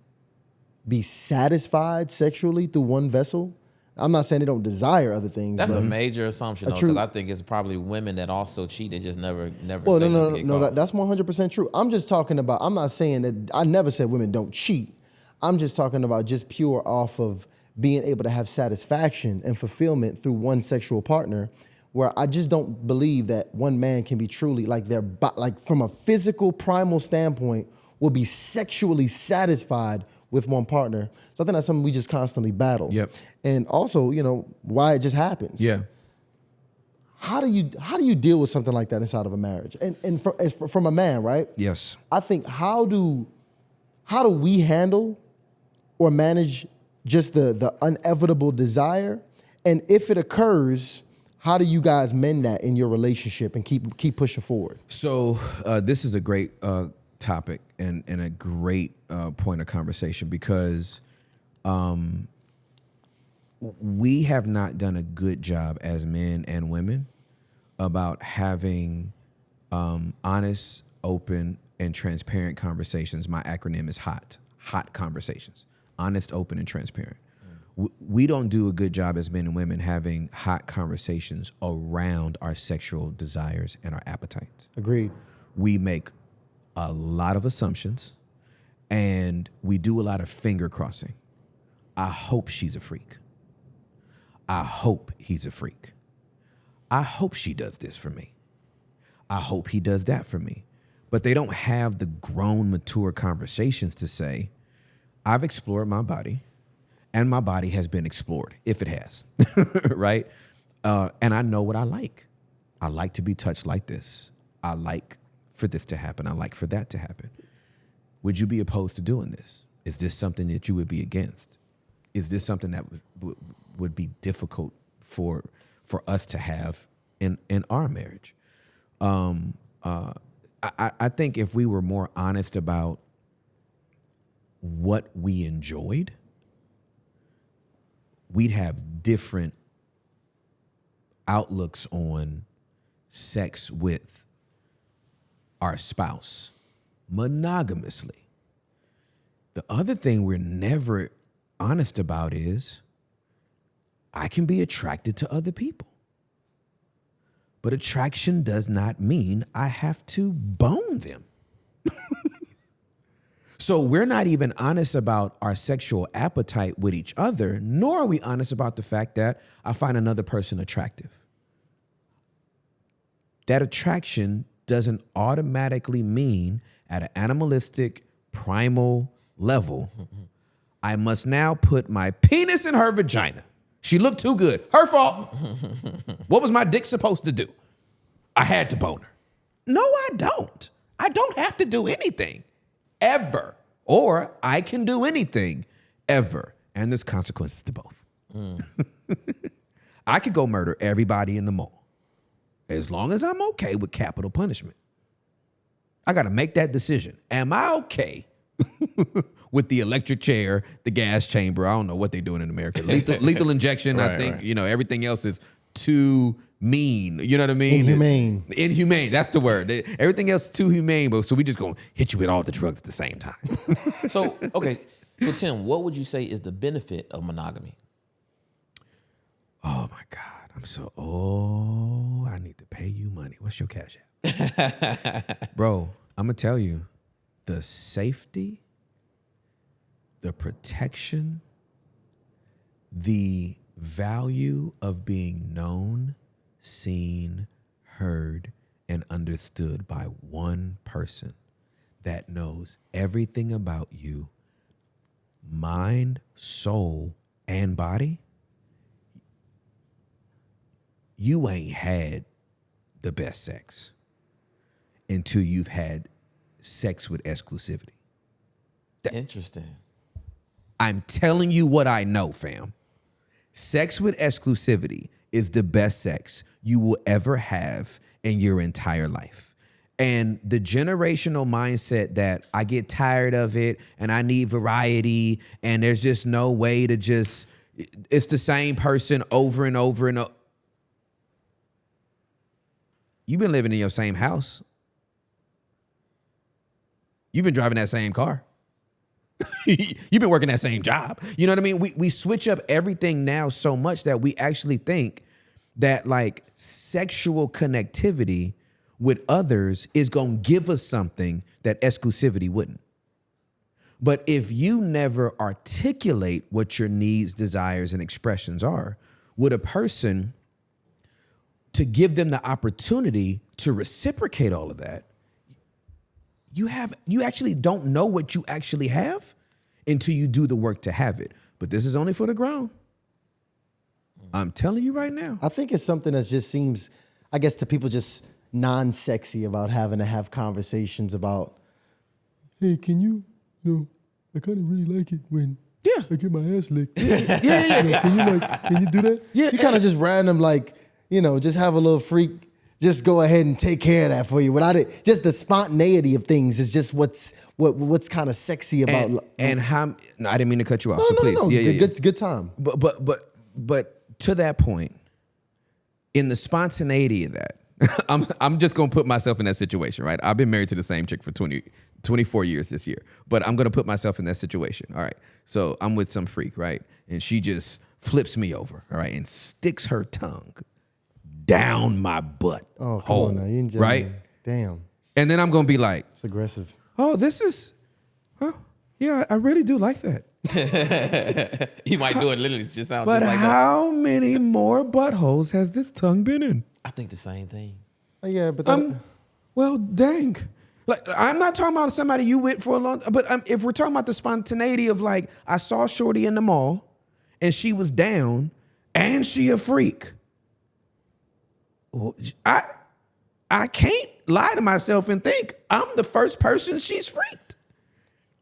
be satisfied sexually through one vessel. I'm not saying they don't desire other things. That's a major assumption, because I think it's probably women that also cheat. They just never, never. Well, say no, no, no, no. That, that's 100 percent true. I'm just talking about. I'm not saying that. I never said women don't cheat. I'm just talking about just pure off of being able to have satisfaction and fulfillment through one sexual partner. Where I just don't believe that one man can be truly like their like from a physical primal standpoint will be sexually satisfied with one partner. So I think that's something we just constantly battle. Yep. And also, you know, why it just happens Yeah. how do you how do you deal with something like that inside of a marriage and and from, as for, from a man right Yes. i think how do how do we handle or manage just the the inevitable desire and if it occurs how do you guys mend that in your relationship and keep keep pushing forward So uh, this is a great uh, topic and, and a great uh, point of conversation because um, we have not done a good job as men and women about having um, honest, open, and transparent conversations. My acronym is HOT. HOT conversations. Honest, open, and transparent. We don't do a good job as men and women having hot conversations around our sexual desires and our appetites agreed we make a lot of assumptions and we do a lot of finger crossing. I hope she's a freak. I hope he's a freak. I hope she does this for me. I hope he does that for me. But they don't have the grown, mature conversations to say, I've explored my body and my body has been explored, if it has, right? Uh, and I know what I like. I like to be touched like this. I like for this to happen. I like for that to happen. Would you be opposed to doing this? Is this something that you would be against? Is this something that would, would, be difficult for for us to have in in our marriage? Um, uh, I- I think if we were more honest about what we enjoyed, we'd have different outlooks on sex with our spouse monogamously. The other thing we're never honest about is I can be attracted to other people. But attraction does not mean I have to bone them. so we're not even honest about our sexual appetite with each other, nor are we honest about the fact that I find another person attractive. That attraction doesn't automatically mean at an animalistic primal level i must now put my penis in her vagina. She looked too good. Her fault. What was my dick supposed to do? I had to bone her. No i don't. I don't have to do anything ever or i can do anything ever and there's consequences to both mm. i could go murder everybody in the mall as long as I'm okay with capital punishment. I got to make that decision. Am I okay with the electric chair, the gas chamber? I don't know what they're doing in America. Lethal, lethal injection. I think right. you know everything else is too mean. You know what I mean? Inhumane. Inhumane. That's the word. They- Everything else is too humane. But so we just gonna hit you with all the drugs at the same time. So okay, so Tim, what would you say is the benefit of monogamy? oh my God. I'm so oh, I need to pay you money. What's your cash app? Bro, I'm gonna tell you, the safety, the protection, the value of being known, seen, heard, and understood by one person that knows everything about you, mind, soul, and body, you ain't had the best sex until you've had sex with exclusivity. Interesting. I'm telling you what I know, fam. Sex with exclusivity is the best sex you will ever have in your entire life. And the generational mindset that I get tired of it and I need variety and there's just no way to just, it's the same person over and over and over. You've been living in your same house. You've been driving that same car. You've been working that same job. You know what I mean? We we switch up everything now so much that we actually think that like sexual connectivity with others is going to give us something that exclusivity wouldn't. But if you never articulate what your needs, desires and expressions are with a person to give them the opportunity to reciprocate all of that, you have you actually don't know what you actually have until you do the work to have it. But this is only for the ground. I'm telling you right now. I think it's something that just seems, I guess, to people just non-sexy about having to have conversations about. Hey, can you? You know, I kind of really like it when. Yeah. I get my ass licked. Yeah, yeah, yeah. Can you like? Can you do that? Yeah, You kind of just random like, you know, just have a little freak. Just go ahead and take care of that for you without it. Just the spontaneity of things is just what's what what's kind of sexy about. And, and um, how no, I didn't mean to cut you off. no, so no, please. no, no. Yeah, yeah, yeah. Good, good time. But but but but to that point, in the spontaneity of that, I'm I'm just gonna put myself in that situation, right? I've been married to the same chick for 20, 24 years this year, but I'm gonna put myself in that situation. All right. So I'm with some freak, right? And she just flips me over, all right, and sticks her tongue down my butt. Oh, come hole, on now. You ain't right? Damn, And then I'm gonna be like, it's aggressive. oh, this is, huh? Yeah, I really do like that. He might do it literally just sound But just like that. how many more buttholes has this tongue been in? I think the same thing. Oh, yeah, but that, Um, well, dang. Like I'm not talking about somebody you with for a long, but um, if we're talking about the spontaneity of like, I saw Shorty in the mall, and she was down, and she a freak. I, I can't lie to myself and think I'm the first person she's freaked.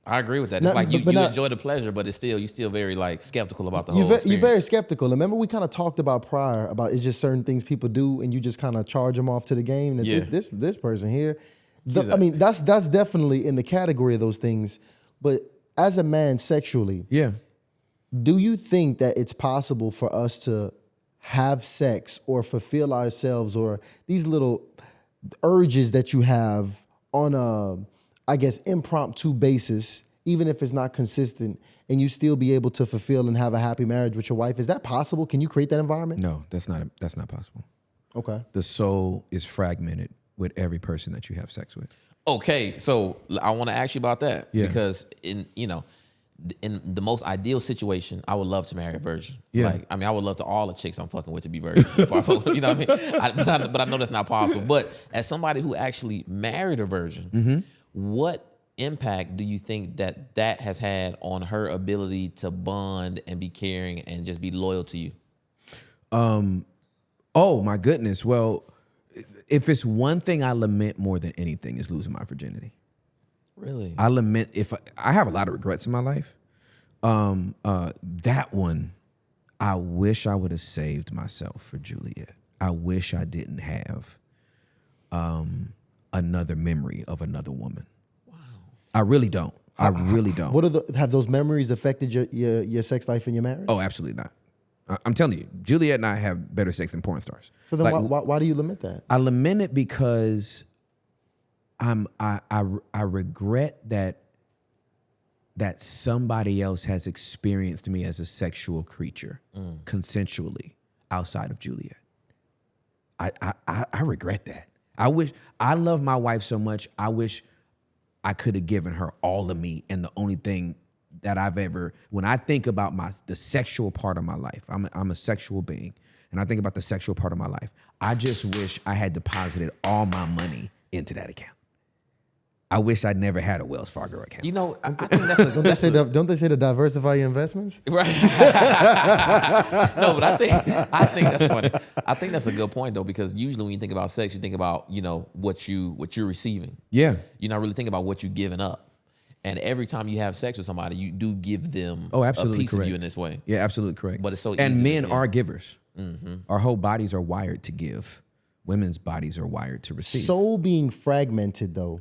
I agree with that. No, It's like you, but- but you not- enjoy the pleasure, but it's still you still very like skeptical about the you're, whole ve- you're very skeptical. And remember, we kind of talked about prior about it's just certain things people do, and you just kind of charge them off to the game. And Yeah. this, this this person here, the- He's I a- mean, that's that's definitely in the category of those things. But as a man, sexually, Yeah. do you think that it's possible for us to have sex or fulfill ourselves or these little urges that you have on a i guess impromptu basis even if it's not consistent and you still be able to fulfill and have a happy marriage with your wife is that possible can you create that environment No, that's not that's not possible. okay The soul is fragmented with every person that you have sex with. Okay, so I want to ask you about that Yeah. because in you know, in the most ideal situation, I would love to marry a virgin. Yeah. Like, I mean, I would love to all the chicks I'm fucking with to be virgins. before I fuck with- you know what I mean? I, but, I, but I know that's not possible. But as somebody who actually married a virgin, Mm-hmm. What impact do you think that that has had on her ability to bond and be caring and just be loyal to you? Oh my goodness. Well, if it's one thing I lament more than anything is losing my virginity. Really? I lament if I, I have a lot of regrets in my life. Um, uh, that one, I wish I would have saved myself for Juliet. I wish I didn't have um, another memory of another woman. Wow. I really don't. I really don't. what are the have those memories affected your your, your sex life and your marriage Oh, absolutely not. I- I'm telling you, Juliet and I have better sex than porn stars. so then Like, why, why, why do you lament that I lament it because I'm I I I regret that that somebody else has experienced me as a sexual creature mm. consensually outside of Juliet. I, I I I regret that. I wish I love my wife so much. I wish I could have given her all of me, and the only thing that I've ever, when I think about my the sexual part of my life, I'm a, I'm a sexual being, and I think about the sexual part of my life. I just wish I had deposited all my money into that account. I wish I'd never had a Wells Fargo account. You know, I, I think that's a, Don't they that's say a, to, don't they say to diversify your investments? Right. no, but I think I think that's funny. I think that's a good point though, because usually when you think about sex, you think about you know what you what you're receiving. yeah. You're not really thinking about what you're giving up. And every time you have sex with somebody, you do give them Oh, absolutely a piece correct. of you in this way. Yeah, absolutely correct. But it's so and easy to men are givers. Mm-hmm. Our whole bodies are wired to give. Women's bodies are wired to receive. Soul being fragmented, though,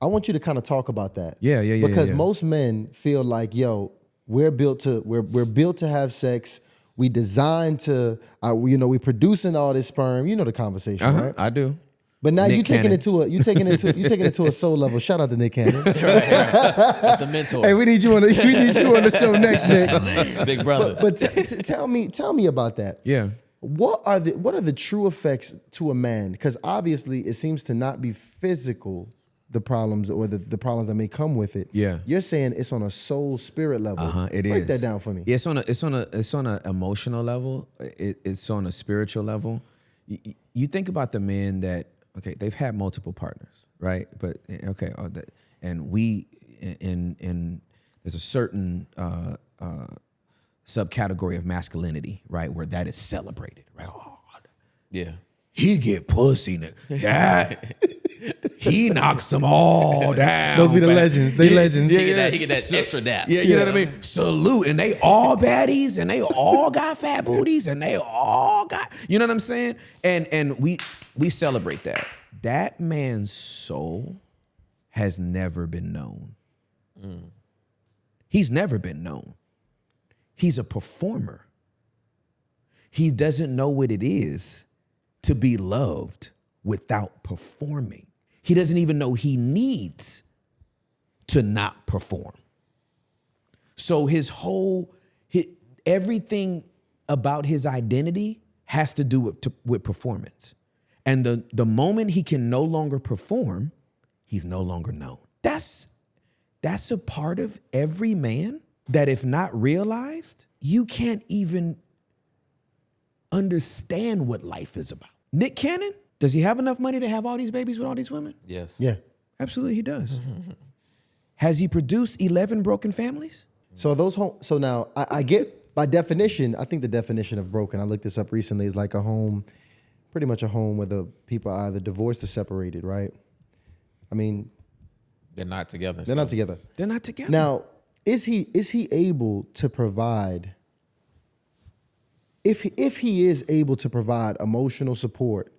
I want you to kind of talk about that. Yeah, yeah, yeah, Because yeah. most men feel like, yo, we're built to we're we're built to have sex. We designed to, uh, you know, we producing all this sperm. You know the conversation, uh-huh, right? I do. But now Nick you taking Cannon. it to a you taking it to you taking it to a soul level. Shout out to Nick Cannon. That's the mentor. hey, we need you on the we need you on the show next, Nick. Big brother. But t- t- tell me tell me about that. Yeah. What are the what are the true effects to a man? Because obviously it seems to not be physical, the problems or the, the problems that may come with it. Yeah. You're saying it's on a soul spirit level. Uh-huh, it Break is. that down for me. It's on a it's on a it's on an emotional level. It, it's on a spiritual level. You, you think about the men that okay, they've had multiple partners, right? But okay, oh, that, and we in in there's a certain uh, uh, subcategory of masculinity, right, where that is celebrated, right? Oh, yeah. He get pussy, nigga. That he knocks them all down. Those be the fam. legends. They legends. He get that, he get that extra dap. Yeah, you know what I mean? Salute. And they all baddies and they all got fat booties and they all got, you know what I'm saying? And and we we celebrate that. That man's soul has never been known. Mm. He's never been known. He's a performer. He doesn't know what it is to be loved without performing. He doesn't even know he needs to not perform. So his whole hi everything about his identity has to do with, to- with performance. And the the moment he can no longer perform, he's no longer known. That's that's a part of every man that if not realized, you can't even understand what life is about. Nick Cannon, does he have enough money to have all these babies with all these women? Yes. Yeah. Absolutely, he does. Has he produced 11 broken families? So those home. So now I, I get by definition. I think the definition of broken. I looked this up recently. Is like a home, pretty much a home where the people are either divorced or separated. Right. I mean, They're not together. they're not together. They're not together. Now, is he is he able to provide? If he, if he is able to provide emotional support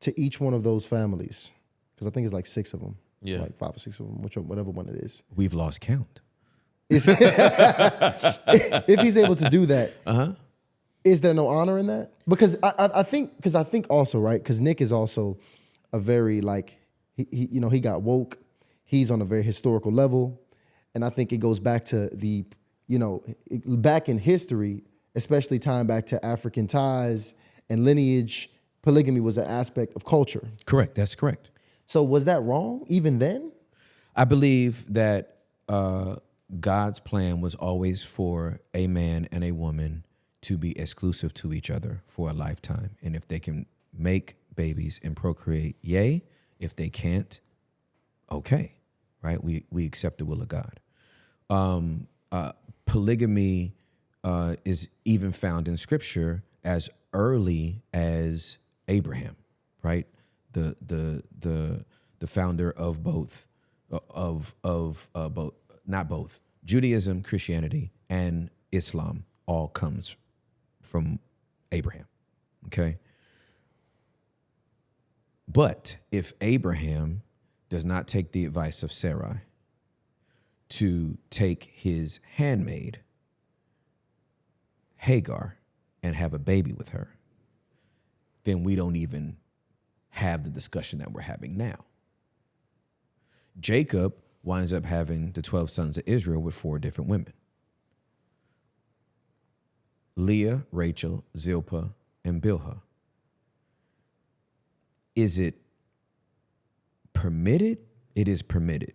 to each one of those families, because I think it's like six of them, Yeah. like five or six of them, which whatever one it is. We've lost count. If he's able to do that, uh-huh. is there no honor in that? Because I, I, I think because I think also right because Nick is also a very like he, he you know he got woke. He's on a very historical level, and I think it goes back to the you know back in history, especially tying back to African ties and lineage. Polygamy was an aspect of culture. Correct. That's correct. So was that wrong even then? I believe that uh, God's plan was always for a man and a woman to be exclusive to each other for a lifetime. And if they can make babies and procreate, yay. If they can't, okay, right? We, we accept the will of God. Um, uh, polygamy uh, is even found in scripture as early as Abraham, right? The the the the founder of both of of uh, both not both Judaism, Christianity, and Islam all comes from Abraham. Okay. But if Abraham does not take the advice of Sarai to take his handmaid, Hagar, and have a baby with her, then we don't even have the discussion that we're having now. Jacob winds up having the 12 sons of Israel with four different women Leah, Rachel, Zilpah, and Bilhah. is it permitted? It is permitted.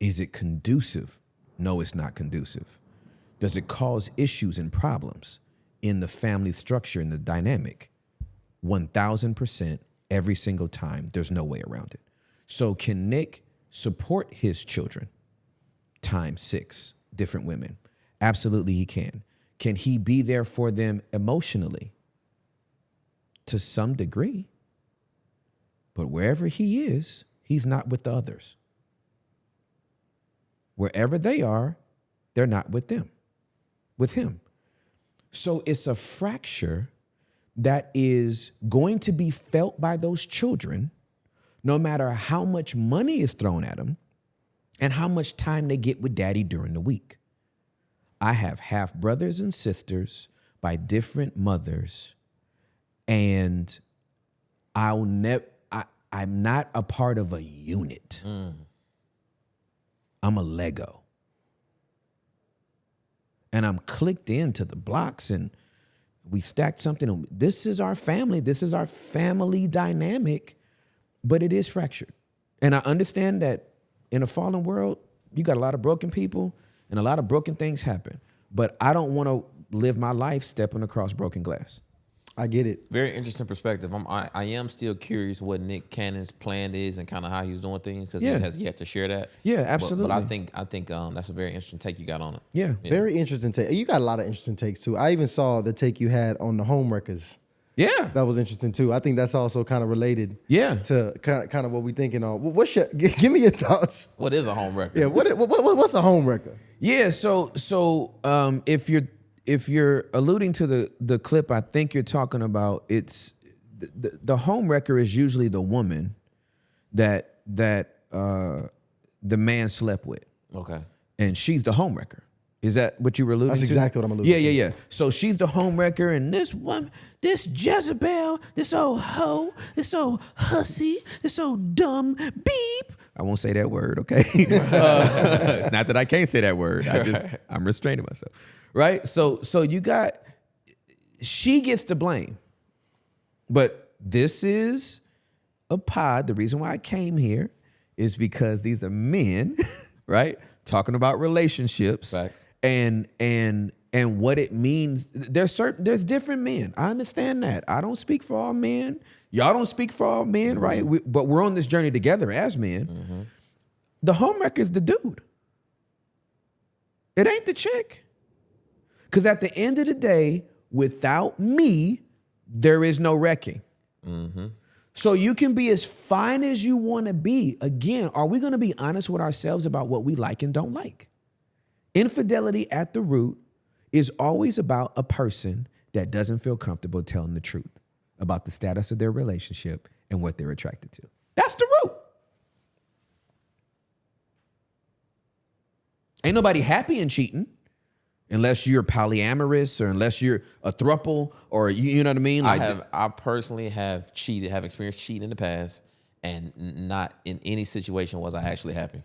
Is it conducive? No, it's not conducive. Does it cause issues and problems in the family structure and the dynamic? 1000% every single time. There's no way around it. So, can Nick support his children times six different women? Absolutely, he can. Can he be there for them emotionally? To some degree. But wherever he is, he's not with the others. Wherever they are, they're not with them, with him. So it's a fracture that is going to be felt by those children no matter how much money is thrown at them and how much time they get with daddy during the week. I have half brothers and sisters by different mothers, and I'll never, I'm not a part of a unit. Mm. I'm a Lego. And I'm clicked into the blocks and we stacked something. This is our family. This is our family dynamic, but it is fractured. And I understand that in a fallen world, you got a lot of broken people and a lot of broken things happen. But I don't want to live my life stepping across broken glass. I get it. Very interesting perspective. I'm, I, I am still curious what Nick Cannon's plan is and kind of how he's doing things because Yeah. he has yet to share that. Yeah, But- But, I think I think um, that's a very interesting take you got on it. Yeah. Very interesting take. You got a lot of interesting takes too. I even saw the take you had on the homewreckers. Yeah. That was interesting too. I think that's also kind of related. Yeah. To kind of, kind of what we thinking on. Wh- What's your? Give me your thoughts. What is a home record? Yeah. What? What? what what's a homewrecker? Yeah, so so um, if you're if you're alluding to the the clip, I think you're talking about it's the, the, the home wrecker is usually the woman that that uh, the man slept with, Okay. and she's the home wrecker. Is that what you were alluding That's to? exactly what I'm alluding yeah, to. Yeah, yeah, yeah. So she's the home wrecker, and this one, this Jezebel, this old hoe, this old hussy, this old dumb beep. I won't say that word, okay? Uh, it's not that I can't say that word. I just I'm restraining myself, right? So so you got she gets the blame, but this is a pod. The reason why I came here is because these are men, right? Talking about relationships Facts. and and and what it means. There's certain there's different men. I understand that. I don't speak for all men. Y'all don't speak for all men, mm-hmm. right? We, but we're on this journey together as men. Mm-hmm. The homewrecker is the dude. It ain't the chick. Because at the end of the day, without me, there is no wrecking. Mm-hmm. So you can be as fine as you want to be. Again, are we going to be honest with ourselves about what we like and don't like? Infidelity at the root is always about a person that doesn't feel comfortable telling the truth about the status of their relationship and what they're attracted to. That's the root. Ain't nobody happy in cheating unless you're polyamorous or unless you're a thruple or you, you know what I mean? I have I personally have cheated, have experienced cheating in the past, and not in any situation was I actually happy.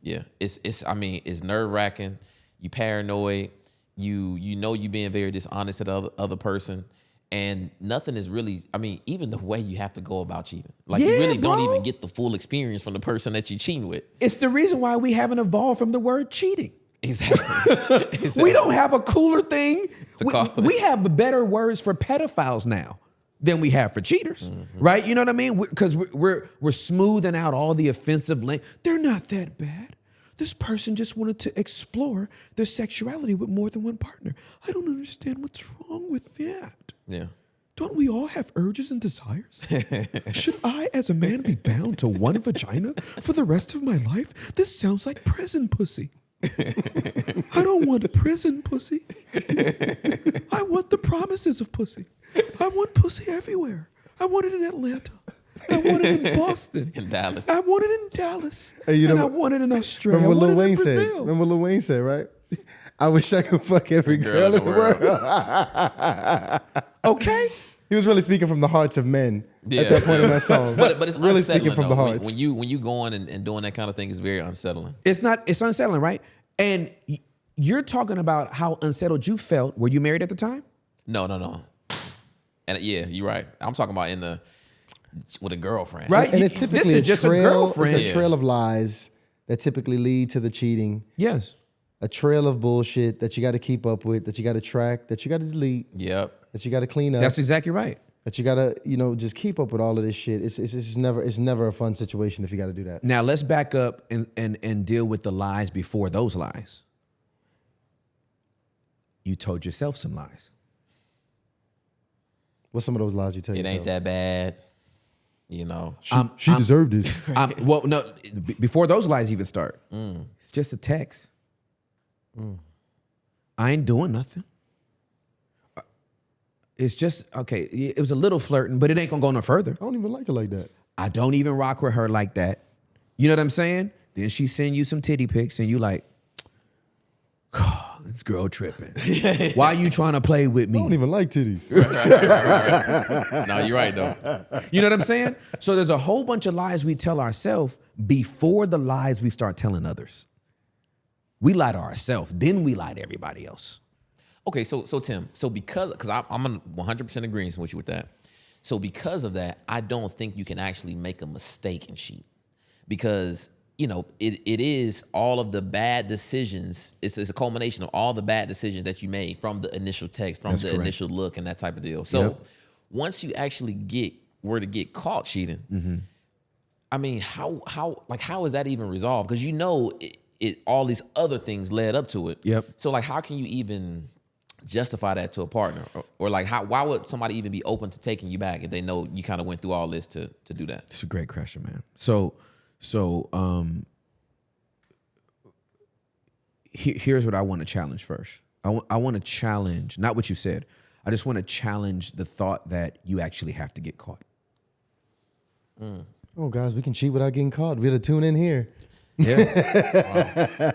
Yeah, it's it's I mean it's nerve wracking. You paranoid. You you know you being very dishonest to the other, other person, and nothing is really. I mean even the way you have to go about cheating, like you Yeah, really don't even get the full experience from the person that you're cheating with. It's the reason why we haven't evolved from the word cheating. Exactly. Exactly. We don't have a cooler thing. To We, call we have better words for pedophiles now than we have for cheaters, mm-hmm. right? You know what I mean? Because we're, we're we're smoothing out all the offensive language. They're not that bad. This person just wanted to explore their sexuality with more than one partner. I don't understand what's wrong with that. Yeah. Don't we all have urges and desires? Should I, as a man, be bound to one vagina for the rest of my life? This sounds like prison pussy. I don't want a prison pussy. I want the promises of pussy. I want pussy everywhere. I want it in Atlanta. I want it in Boston. In Dallas. I want it in Dallas. Hey, you and know I want it in Australia. Remember what Lil want it in Wayne said? Remember what Lil Wayne said, right? I wish I could fuck every girl, in the world. Okay. He was really speaking from the hearts of men Yeah. at that point in that song. But but it's really speaking from the though. When- hearts. When, you when you go on and, and doing that kind of thing is very unsettling. It's not. It's unsettling, right? And you're talking about how unsettled you felt. Were you married at the time? No, no, no. And uh, yeah, you're right. I'm talking about in the with a girlfriend. Right. and it's This typically is a just a girlfriend. It's a trail of lies that typically lead to the cheating. Yes. A trail of bullshit that you got to keep up with, that you got to track, that you got to delete, Yep. That you got to clean up, That's exactly right. that you got to you know just keep up with all of this shit. It's it's, it's never it's never a fun situation if you got to do that. Now let's back up and, and and deal with the lies before those lies. You told yourself some lies. What's some of those lies you tell It yourself? It ain't that bad. You know. I'm- she I'm- deserved it. I'm, well, no, b- before those lies even start, mm. it's just a text. Mm. I ain't doing nothing. It's just okay. It was a little flirting, but it ain't gonna go no further. I don't even like it like that. I don't even rock with her like that. You know what I'm saying? Then she send you some titty pics, and you like, this girl tripping. Why you trying to play with me? I don't even like titties. no, you're right though. You know what I'm saying? So there's a whole bunch of lies we tell ourselves before the lies we start telling others. We lie to ourselves, then we lie to everybody else. Okay, so so Tim, so because because I'm 100 percent agreement with you with that. So because of that, I don't think you can actually make a mistake and cheat, because you know it it is all of the bad decisions. It's, it's a culmination of all the bad decisions that you made from the initial text, from That's the correct. initial look, and that type of deal. So Yep. once you actually get were to get caught cheating, Mm-hmm. I mean, how how like how is that even resolved? Because you know it, it all these other things led up to it. Yep. So like, how can you even justify that to a partner, or, or like, how why would somebody even be open to taking you back if they know you kind of went through all this to to do that? It's a great question, man. So, so um, he, here's what I want to challenge first. I want I want to challenge not what you said. I just want to challenge the thought that you actually have to get caught. oh, guys, we can cheat without getting caught. We got to tune in here. Yeah.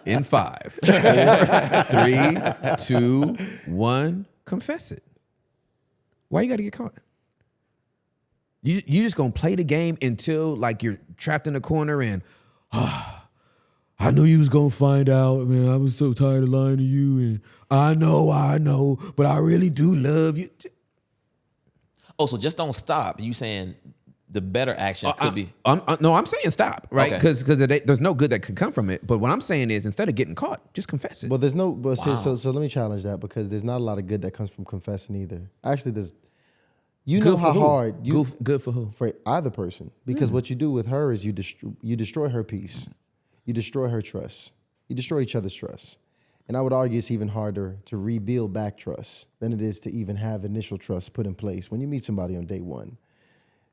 In five, four, three, two, one, confess it. Why you got to get caught? You you just gonna play the game until like you're trapped in a corner and "Ah, I knew you was gonna find out, man. I was so tired of lying to you, and I know, I know, but I really do love you. Oh, so just don't stop. You saying the better action uh, could I- be I'm, I- no, I'm saying stop, right? Okay. Because because there's no good that could come from it. But what I'm saying is, instead of getting caught, just confess it. Well, there's no. But so, Wow. so so let me challenge that because there's not a lot of good that comes from confessing either. Actually, there's. You good know for how who? hard you good, good for who? for either person because hmm. what you do with her is you destroy you destroy her peace, you destroy her trust, you destroy each other's trust, and I would argue it's even harder to rebuild back trust than it is to even have initial trust put in place when you meet somebody on day one.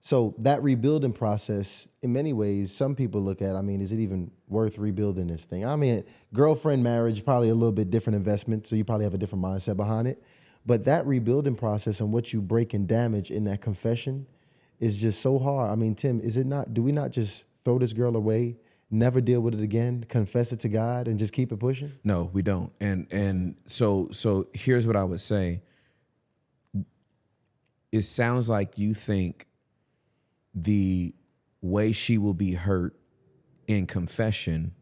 So that rebuilding process, in many ways, some people look at. I mean, is it even worth rebuilding this thing? I mean, girlfriend marriage probably a little bit different investment, so you probably have a different mindset behind it. But that rebuilding process and what you break and damage in that confession is just so hard. I mean, Tim, is it not? Do we not just throw this girl away, never deal with it again, confess it to God, and just keep it pushing? No, we don't. And and so so here's what I would say. It sounds like you think the way she will be hurt in confession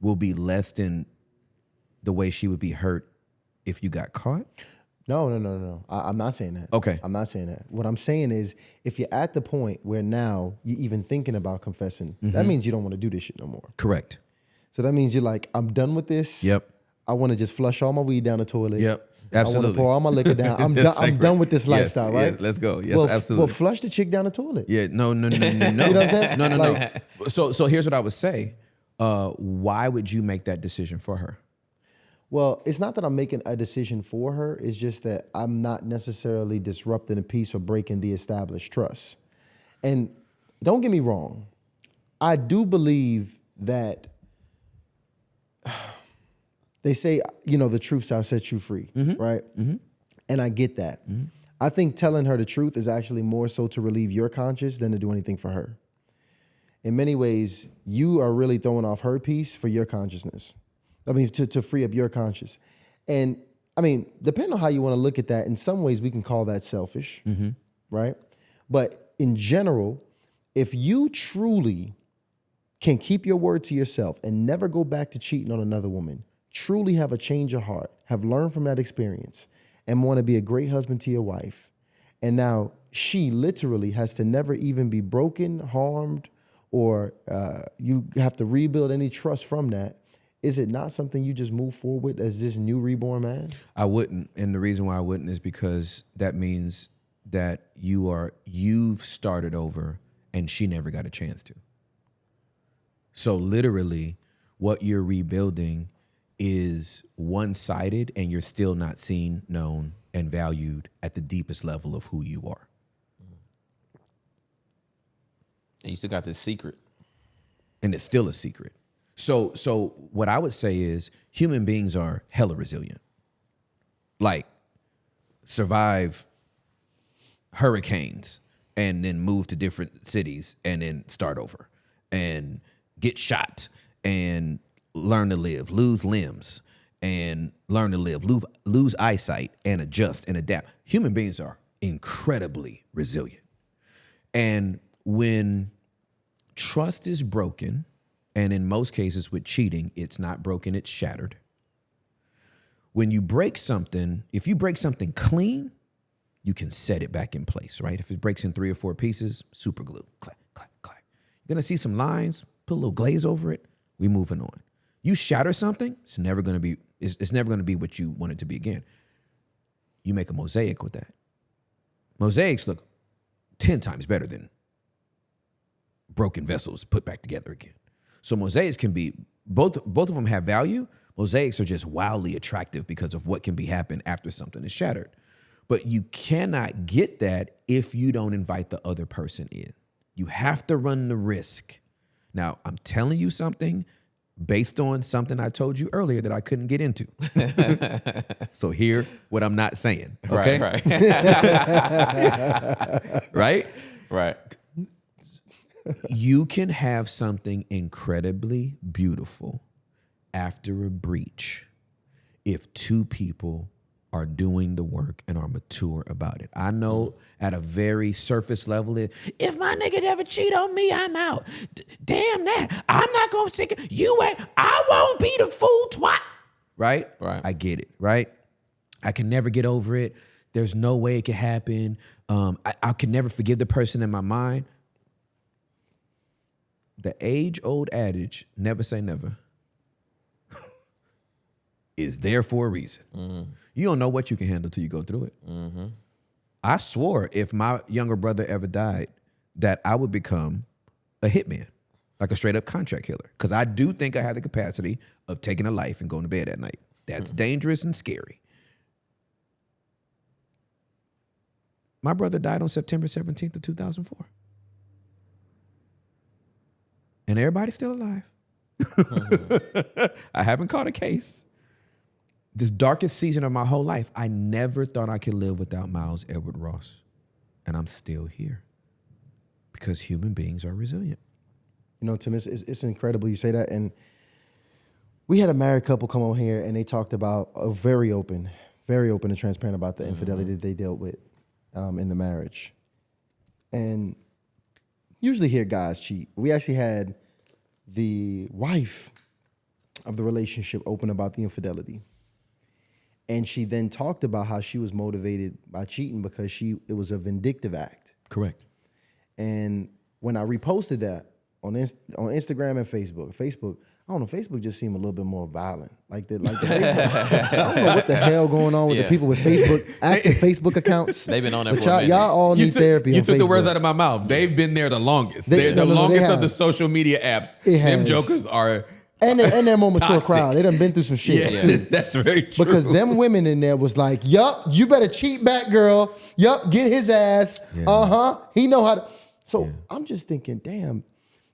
will be less than the way she would be hurt if you got caught. No, no, no, no. I, I'm not saying that. Okay. I'm not saying that. What I'm saying is, if you're at the point where now you're even thinking about confessing, Mm-hmm. that means you don't want to do this shit no more. Correct. So that means you're like, I'm done with this. Yep. I want to just flush all my weed down the toilet. Yep. I want to Absolutely. pour all my liquor down. I'm done. I'm done with this Yes, lifestyle, right? yes, let's go. Yes, well, absolutely. Well, flush the chick down the toilet. Yeah, no, no, no, no, no. You know what I'm saying? No, no, Like- no. So, so here's what I would say. Uh, why would you make that decision for her? Well, it's not that I'm making a decision for her. It's just that I'm not necessarily disrupting a piece or breaking the established trust. And don't get me wrong, I do believe that they say, you know, the truth shall set you free, mm-hmm. right? Mm-hmm. And I get that. Mm-hmm. I think telling her the truth is actually more so to relieve your conscience than to do anything for her. In many ways, you are really throwing off her piece for your consciousness. I mean, to, to free up your conscience. And I mean, depending on how you want to look at that, in some ways we can call that selfish, right? But in general, if you truly can keep your word to yourself and never go back to cheating on another woman, truly have a change of heart, have learned from that experience, and want to be a great husband to your wife, and now she literally has to never even be broken, harmed, or uh, you have to rebuild any trust from that. Is it not something you just move forward as this new reborn man? I wouldn't, and the reason why I wouldn't is because that means that you are you've started over, and she never got a chance to. So literally, what you're rebuilding is one-sided, and you're still not seen, known, and valued at the deepest level of who you are. And you still got this secret. and it's still a secret. So so what I would say is human beings are hella resilient. Like survive hurricanes and then move to different cities and then start over and get shot and learn to live, lose limbs and learn to live, lose, lose eyesight and adjust and adapt. Human beings are incredibly resilient. And when trust is broken, and in most cases with cheating, it's not broken, it's shattered. When you break something, if you break something clean, you can set it back in place, right? If it breaks in three or four pieces, super glue, clack, clack, clack. You're gonna see some lines, put a little glaze over it, we moving on. You shatter something, it's never gonna be, it's, it's never gonna be what you want it to be again. You make a mosaic with that. Mosaics look 10 times better than broken vessels put back together again. So mosaics can be both both of them have value. Mosaics are just wildly attractive because of what can be happen after something is shattered. But you cannot get that if you don't invite the other person in. You have to run the risk. Now, I'm telling you something based on something I told you earlier that I couldn't get into. so hear what I'm not saying. Okay. Right, right, right? right. you can have something incredibly beautiful after a breach if two people are doing the work and are mature about it. I know at a very surface level, it, if my nigga ever cheat on me, I'm out. D- damn that. I'm not gonna take it. You ain't, I won't be the fool twat. Right? Right. I get it, right? I can never get over it. There's no way it could happen. Um, I, I can never forgive the person in my mind the age old adage, never say never, is there for a reason. You don't know what you can handle till you go through it. Mm-hmm. I swore if my younger brother ever died, that I would become a hitman, like a straight up contract killer. Because I do think I have the capacity of taking a life and going to bed at night. That's mm-hmm. dangerous and scary. My brother died on September 17th of 2004. And everybody's still alive. I haven't caught a case. This darkest season of my whole life, I never thought I could live without Miles Edward Ross. And I'm still here because human beings are resilient. You know, Tim, it's, it's, it's incredible you say that. And we had a married couple come on here and they talked about a very open, very open and transparent about the infidelity that they dealt with um, in the marriage. And usually hear guys cheat. We actually had the wife of the relationship open about the infidelity. And she then talked about how she was motivated by cheating because she it was a vindictive act. Correct. And when I reposted that on Inst- on Instagram and Facebook, Facebook, I don't know, Facebook just seemed a little bit more violent. Like the like the Facebook, I don't know what the hell going on with Yeah. the people with Facebook active Facebook accounts. They've been on there but for y'all, minute. y'all all You need took, therapy. you on took the words out of my mouth. They've been there the longest. They- They're the no, no, they longest of the social media apps. It Them jokers are and they're, and they're more mature Toxic. crowd. They done been through some shit yeah, too. that's very true. Because them women in there was like, yup, you better cheat back, girl. Yup, get his ass. Uh huh. He know how to. So I'm just thinking, damn,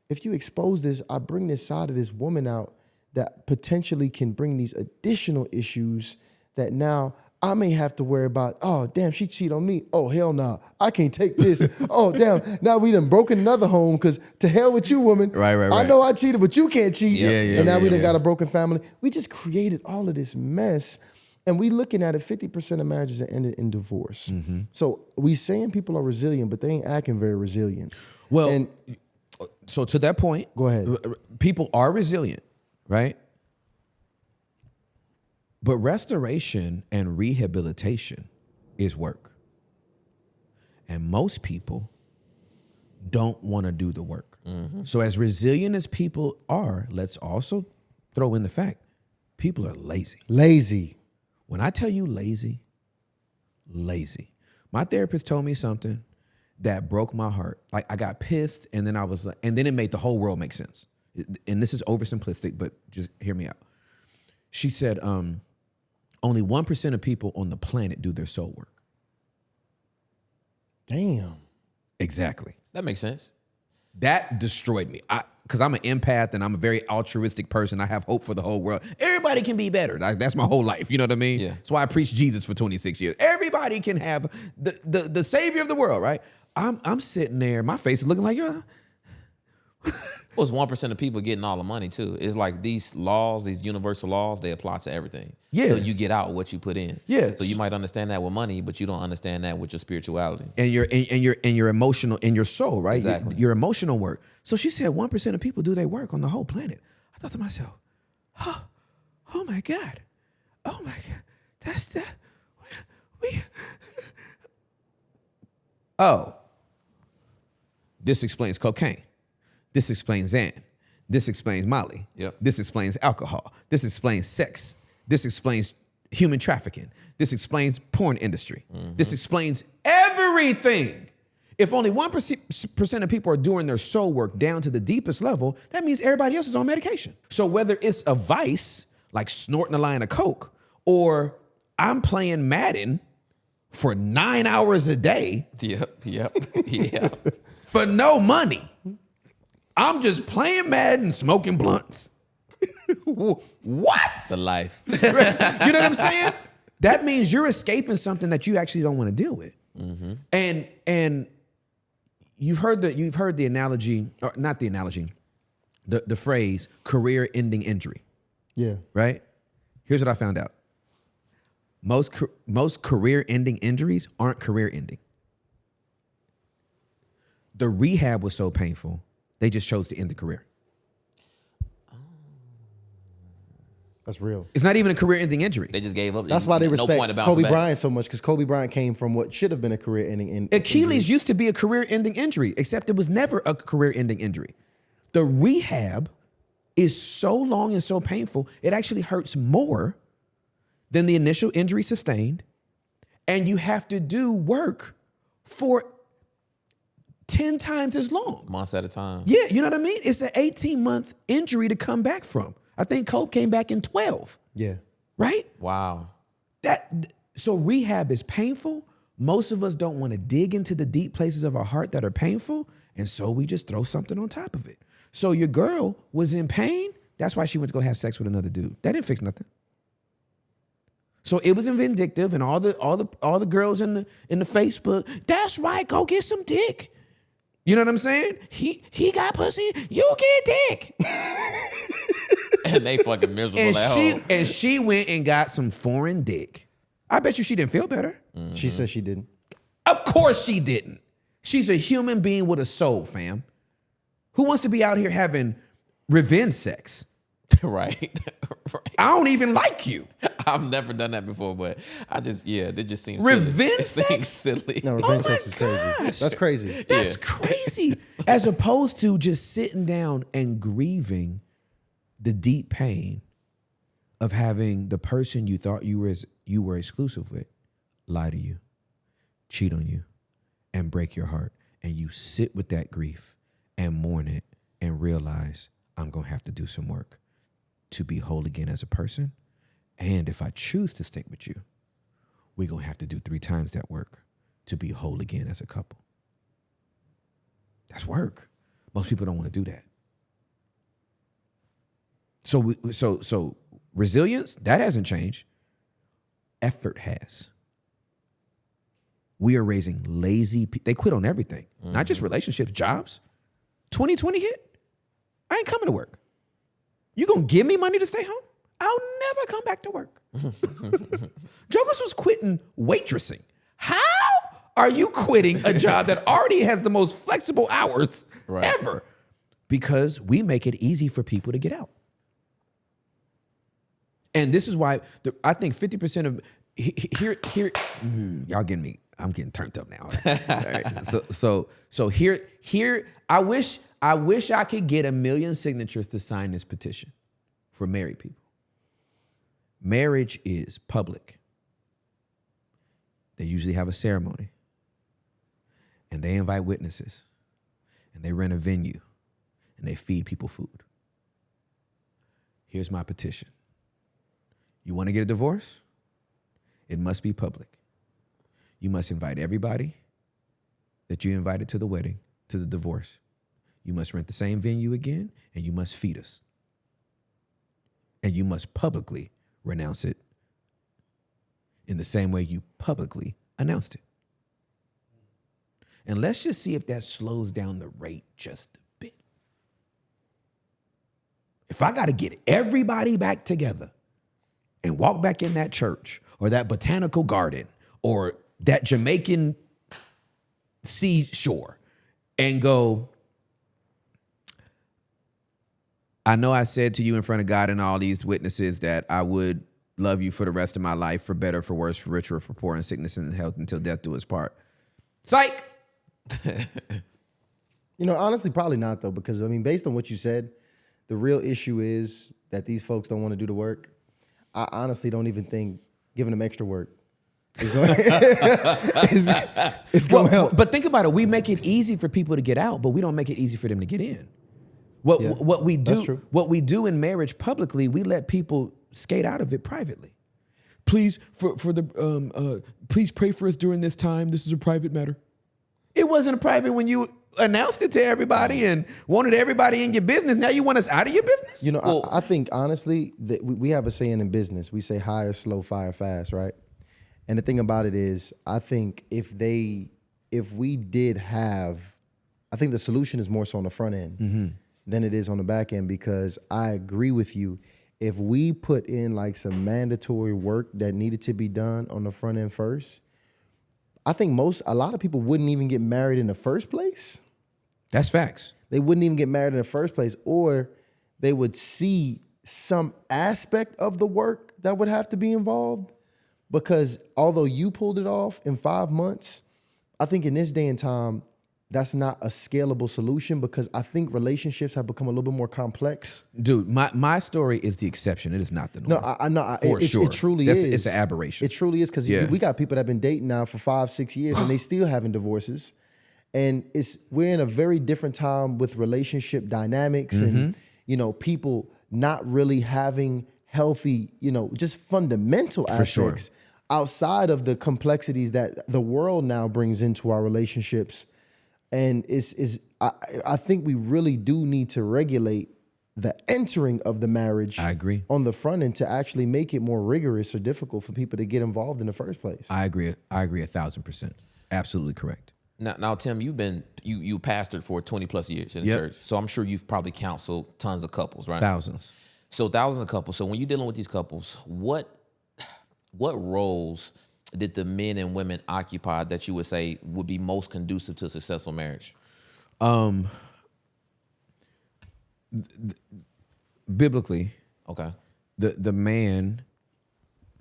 if you expose this, I bring this side of this woman out that potentially can bring these additional issues that now I may have to worry about. Oh, damn, she cheat on me. Oh, hell no. I can't take this. oh, damn. Now we done broken another home because to hell with you, woman. Right, right, right. I know I cheated, but you can't cheat. Yeah, yeah, And now yeah, we done yeah. got a broken family. We just created all of this mess. And we looking at it, 50% of marriages that ended in divorce. Mm-hmm. So we saying people are resilient, but they ain't acting very resilient. Well, and so to that point, Go ahead. People are resilient, right? But restoration and rehabilitation is work. And most people don't want to do the work. So, as resilient as people are, let's also throw in the fact people are lazy. Lazy. When I tell you lazy, lazy. My therapist told me something that broke my heart. Like I got pissed and then I was like, and then it made the whole world make sense. And this is oversimplistic, but just hear me out. She said, um, only 1% of people on the planet do their soul work. Damn. Exactly. That makes sense. That destroyed me. I because I'm an empath and I'm a very altruistic person. I have hope for the whole world. Everybody can be better. Like, that's my whole life. You know what I mean? Yeah. That's why I preached Jesus for 26 years. Everybody can have the the, the savior of the world, right? I'm I'm sitting there, my face is looking like yeah. It's one percent of people getting all the money too. It's like these laws, these universal laws, they apply to everything. Yeah. So you get out what you put in. Yeah. So you might understand that with money, but you don't understand that with your spirituality. and your and, and your and your emotional and your soul, right? Your- Exactly. Your, emotional work. So she said one percent of people do their work on the whole planet. I thought to myself, oh, oh my God. Oh my God. That's that we Oh. This explains cocaine. This explains Xan. This explains Molly. Yep. This explains alcohol. This explains sex. This explains human trafficking. This explains porn industry. Mm-hmm. This explains everything. If only 1% of people are doing their soul work down to the deepest level, that means everybody else is on medication. So whether it's a vice, like snorting a line of coke, or I'm playing Madden for nine hours a day, Yep. Yep. yep. for no money. I'm just playing Madden, and smoking blunts. what? The life. you know what I'm saying? That means you're escaping something that you actually don't want to deal with. Mm-hmm. And and you've heard the you've heard the analogy, or not the analogy, the the phrase career-ending injury, Yeah. right? Here's what I found out. Most most career-ending injuries aren't career-ending. The rehab was so painful, they just chose to end the career. Oh. That's real. It's not even a career-ending injury. They just gave up. That's why they no respect point to bouncing Kobe back. Bryant so much because Kobe Bryant came from what should have been a career-ending. In, Achilles used to be a career-ending injury, except it was never a career-ending injury. The rehab is so long and so painful, it actually hurts more than the initial injury sustained, and you have to do work for 10 times as long. months at a time. Yeah, you know what I mean? It's an 18-month injury to come back from. I think Kobe came back in 12, Yeah. right? Wow. that so rehab is painful most of us don't want to dig into the deep places of our heart that are painful and so we just throw something on top of it so your girl was in pain that's why she went to go have sex with another dude that didn't fix nothing so it was vindictive and all the all the all the girls in the in the facebook that's right go get some dick you know what i'm saying he he got pussy you get dick And they fucking miserable and at she home. and she went and got some foreign dick i bet you she didn't feel better She mm-hmm. said she didn't. Of course she didn't. She's a human being with a soul, fam. Who wants to be out here having revenge sex? right. right. I don't even like you. I've never done that before, but I just yeah, it just seems Revenge silly. It seems silly. No, Oh revenge my sex is crazy. gosh. That's crazy. That's crazy. As opposed to just sitting down and grieving the deep pain of having the person you thought you were you were exclusive with lie to you, cheat on you, and break your heart. And you sit with that grief and mourn it and realize I'm gonna have to do some work to be whole again as a person. And if I choose to stick with you, we're gonna have to do three times that work to be whole again as a couple. That's work. Most people don't want to do that. So we, so so resilience that hasn't changed. Effort has. We are raising lazy. Pe- they quit on everything, not just mm-hmm. relationships, jobs. 2020 hit. I ain't coming to work. You gonna give me money to stay home? I'll never come back to work. Jokers was quitting waitressing. How are you quitting a job that already has the most flexible hours Right. ever? Because we make it easy for people to get out. And this is why the, I think 50% of he- he- here here mm, y'all getting me. I'm getting turned up now. All right. All right. So so so here here I wish I wish I could get a million signatures to sign this petition for married people. Marriage is public. They usually have a ceremony. And they invite witnesses. And they rent a venue. And they feed people food. Here's my petition. You want to get a divorce? It must be public. You must invite everybody that you invited to the wedding, to the divorce. You must rent the same venue again, and you must feed us. And you must publicly renounce it in the same way you publicly announced it. And let's just see if that slows down the rate just a bit. If I got to get everybody back together and walk back in that church or that botanical garden or that Jamaican seashore and go, I know I said to you in front of God and all these witnesses that I would love you for the rest of my life, for better, for worse, for richer, for poor, in sickness and health, until death do us part. Psych. You know, honestly, probably not though, because I mean, based on what you said, the real issue is that these folks don't want to do the work. I honestly don't even think giving them extra work is going, is, is going to help. But think about it. We make it easy for people to get out, but we don't make it easy for them to get in. What Yeah, what we do what we do in marriage publicly, we let people skate out of it privately. Please for for the um uh please pray for us during this time. This is a private matter. It wasn't a private when you announced it to everybody and wanted everybody in your business. Now you want us out of your business? You know, I, I think honestly that we, we have a saying in business. We say hire slow, fire fast, right? And the thing about it is, I think if they, if we did have, I think the solution is more so on the front end than it is on the back end because I agree with you. If we put in like some mandatory work that needed to be done on the front end first, I think most, a lot of people wouldn't even get married in the first place That's facts. they wouldn't even get married in the first place, or they would see some aspect of the work that would have to be involved. Because although you pulled it off in five months, I think in this day and time, that's not a scalable solution because I think relationships have become a little bit more complex. Dude, my, my story is the exception. It is not the norm. No, I, I know. I- For it, it- sure. it truly That's- is. it's an aberration. It truly is because Yeah. we got people that have been dating now for five, six years, and they still having divorces. And it's we're in a very different time with relationship dynamics and Mm-hmm. you know people not really having healthy, you know, just fundamental For sure. aspects outside of the complexities that the world now brings into our relationships. And it's is I, I think we really do need to regulate the entering of the marriage I agree. on the front end to actually make it more rigorous or difficult for people to get involved in the first place. I agree. I agree a thousand percent. Absolutely correct. Now, now, Tim, you've been you you pastored for twenty plus years in the Yep. church, so I'm sure you've probably counseled tons of couples, right? Thousands. So thousands of couples. So when you're dealing with these couples, what what roles did the men and women occupy that you would say would be most conducive to a successful marriage? Um, Biblically, Okay. the the man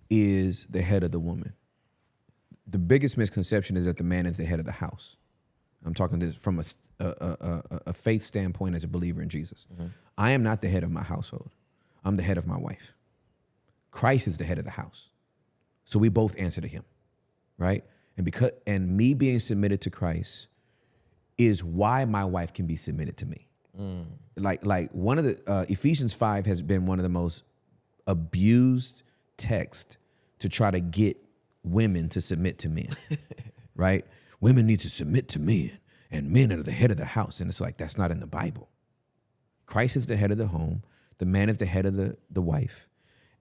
is the head of the woman. The biggest misconception is that the man is the head of the house. I'm talking this from a a a faith standpoint as a believer in Jesus. I am not the head of my household. I'm the head of my wife. Christ is the head of the house. So we both answer to him, right? And because and me being submitted to Christ is why my wife can be submitted to me. Like like one of the uh, Ephesians five has been one of the most abused text to try to get women to submit to men, right? Women need to submit to men, and men are the head of the house, and it's like that's not in the Bible. Christ is the head of the home. The man is the head of the the wife,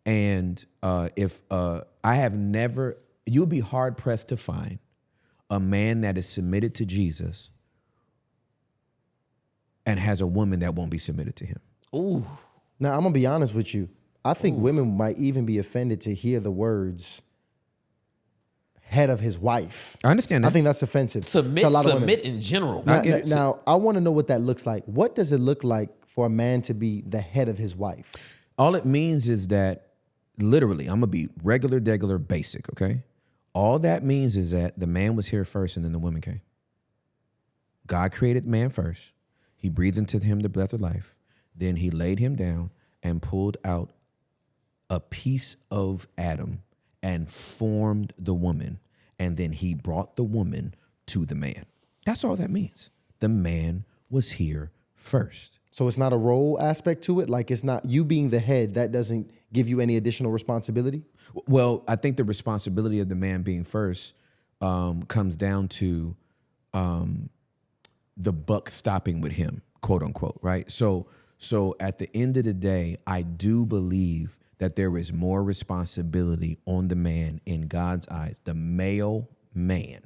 and uh, if uh, I have never, you'll be hard pressed to find a man that is submitted to Jesus and has a woman that won't be submitted to him. Ooh. Now, I'm gonna be honest with you. I think women might even be offended to hear the words "head of his wife." I understand that. I think that's offensive Submit, to a lot of women. submit in general. Now, get it. now, I want to know what that looks like. What does it look like for a man to be the head of his wife? All it means is that literally, I'm gonna be regular, degular, basic, okay? All that means is that the man was here first and then the woman came. God created man first. He breathed into him the breath of life. Then he laid him down and pulled out a piece of Adam and formed the woman. And then he brought the woman to the man. That's all that means. The man was here first. So it's not a role aspect to it. Like it's not you being the head. That doesn't give you any additional responsibility. Well, I think the responsibility of the man being first um, comes down to um, the buck stopping with him, quote unquote, right? So, so at the end of the day, I do believe that there is more responsibility on the man in God's eyes, the male man,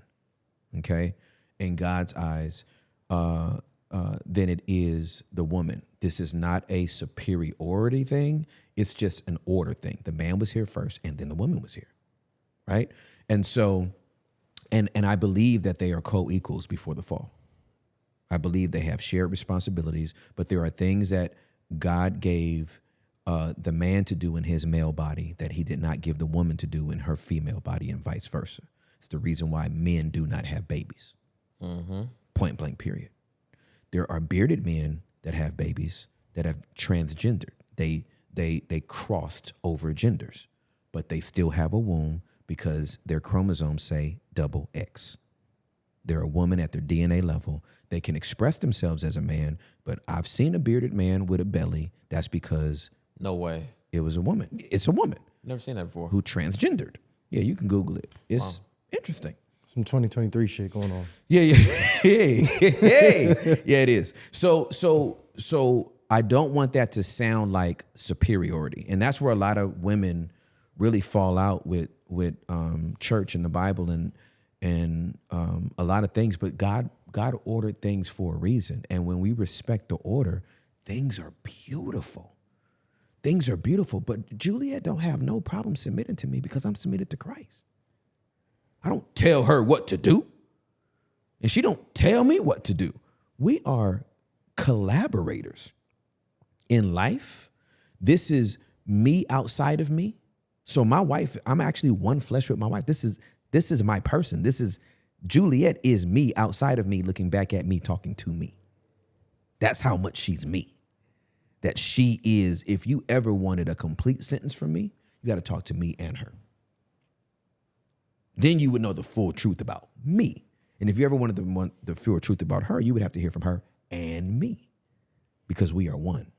okay, in God's eyes, uh, uh, than it is the woman. This is not a superiority thing. It's just an order thing. The man was here first, and then the woman was here, right? And so, and and I believe that they are co-equals before the fall. I believe they have shared responsibilities, but there are things that God gave uh, the man to do in his male body that he did not give the woman to do in her female body, and vice versa. It's the reason why men do not have babies. Mm -hmm. Point blank, period. There are bearded men that have babies that have transgendered. They they they crossed over genders, but they still have a womb because their chromosomes say double X. They're a woman at their DNA level. They can express themselves as a man, but I've seen a bearded man with a belly. That's because No way. it was a woman. It's a woman Never seen that before. who transgendered. Yeah, you can Google it. It's interesting. Some 2023 shit going on. Yeah, yeah, yeah, yeah, yeah. It is. So, so, so I don't want that to sound like superiority, and that's where a lot of women really fall out with with um, church and the Bible and and um, a lot of things. But God, God ordered things for a reason, and when we respect the order, things are beautiful. Things are beautiful. But Juliet don't have no problem submitting to me because I'm submitted to Christ. I don't tell her what to do. And she don't tell me what to do. We are collaborators in life. This is me outside of me. So my wife, I'm actually one flesh with my wife. This is this is my person. This is Juliet is me outside of me looking back at me talking to me. That's how much she's me. That she is if you ever wanted a complete sentence from me, you got to talk to me and her then you would know the full truth about me. And if you ever wanted the, one, the full truth about her, you would have to hear from her and me because we are one.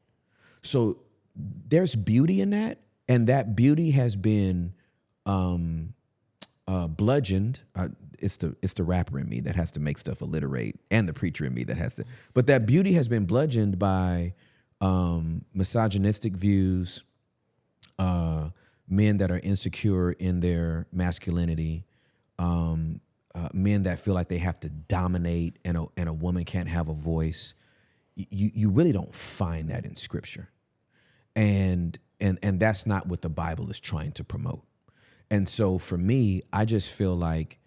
So there's beauty in that. And that beauty has been um, uh, bludgeoned. Uh, it's the it's the rapper in me that has to make stuff alliterate, and the preacher in me that has to. But that beauty has been bludgeoned by um, misogynistic views, uh, men that are insecure in their masculinity, um, uh, men that feel like they have to dominate and a, and a woman can't have a voice. You, you really don't find that in scripture. And, and, and that's not what the Bible is trying to promote. And so for me, I just feel like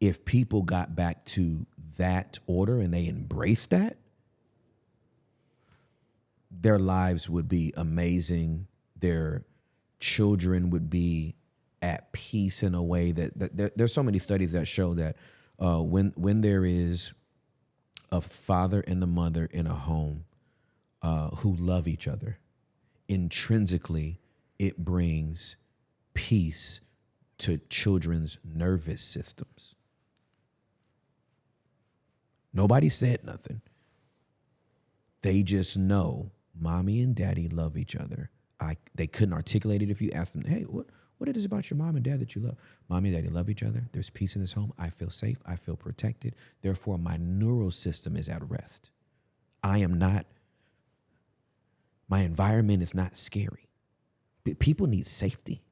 if people got back to that order and they embraced that, their lives would be amazing. Their children would be at peace in a way that, that there, there's so many studies that show that uh, when when there is a father and the mother in a home uh, who love each other, intrinsically it brings peace to children's nervous systems. Nobody said nothing. They just know mommy and daddy love each other. I they couldn't articulate it if you asked them, hey, what what it is about your mom and dad that you love? Mommy and daddy love each other. There's peace in this home. I feel safe. I feel protected. Therefore, my neural system is at rest. I am not, my environment is not scary. But people need safety.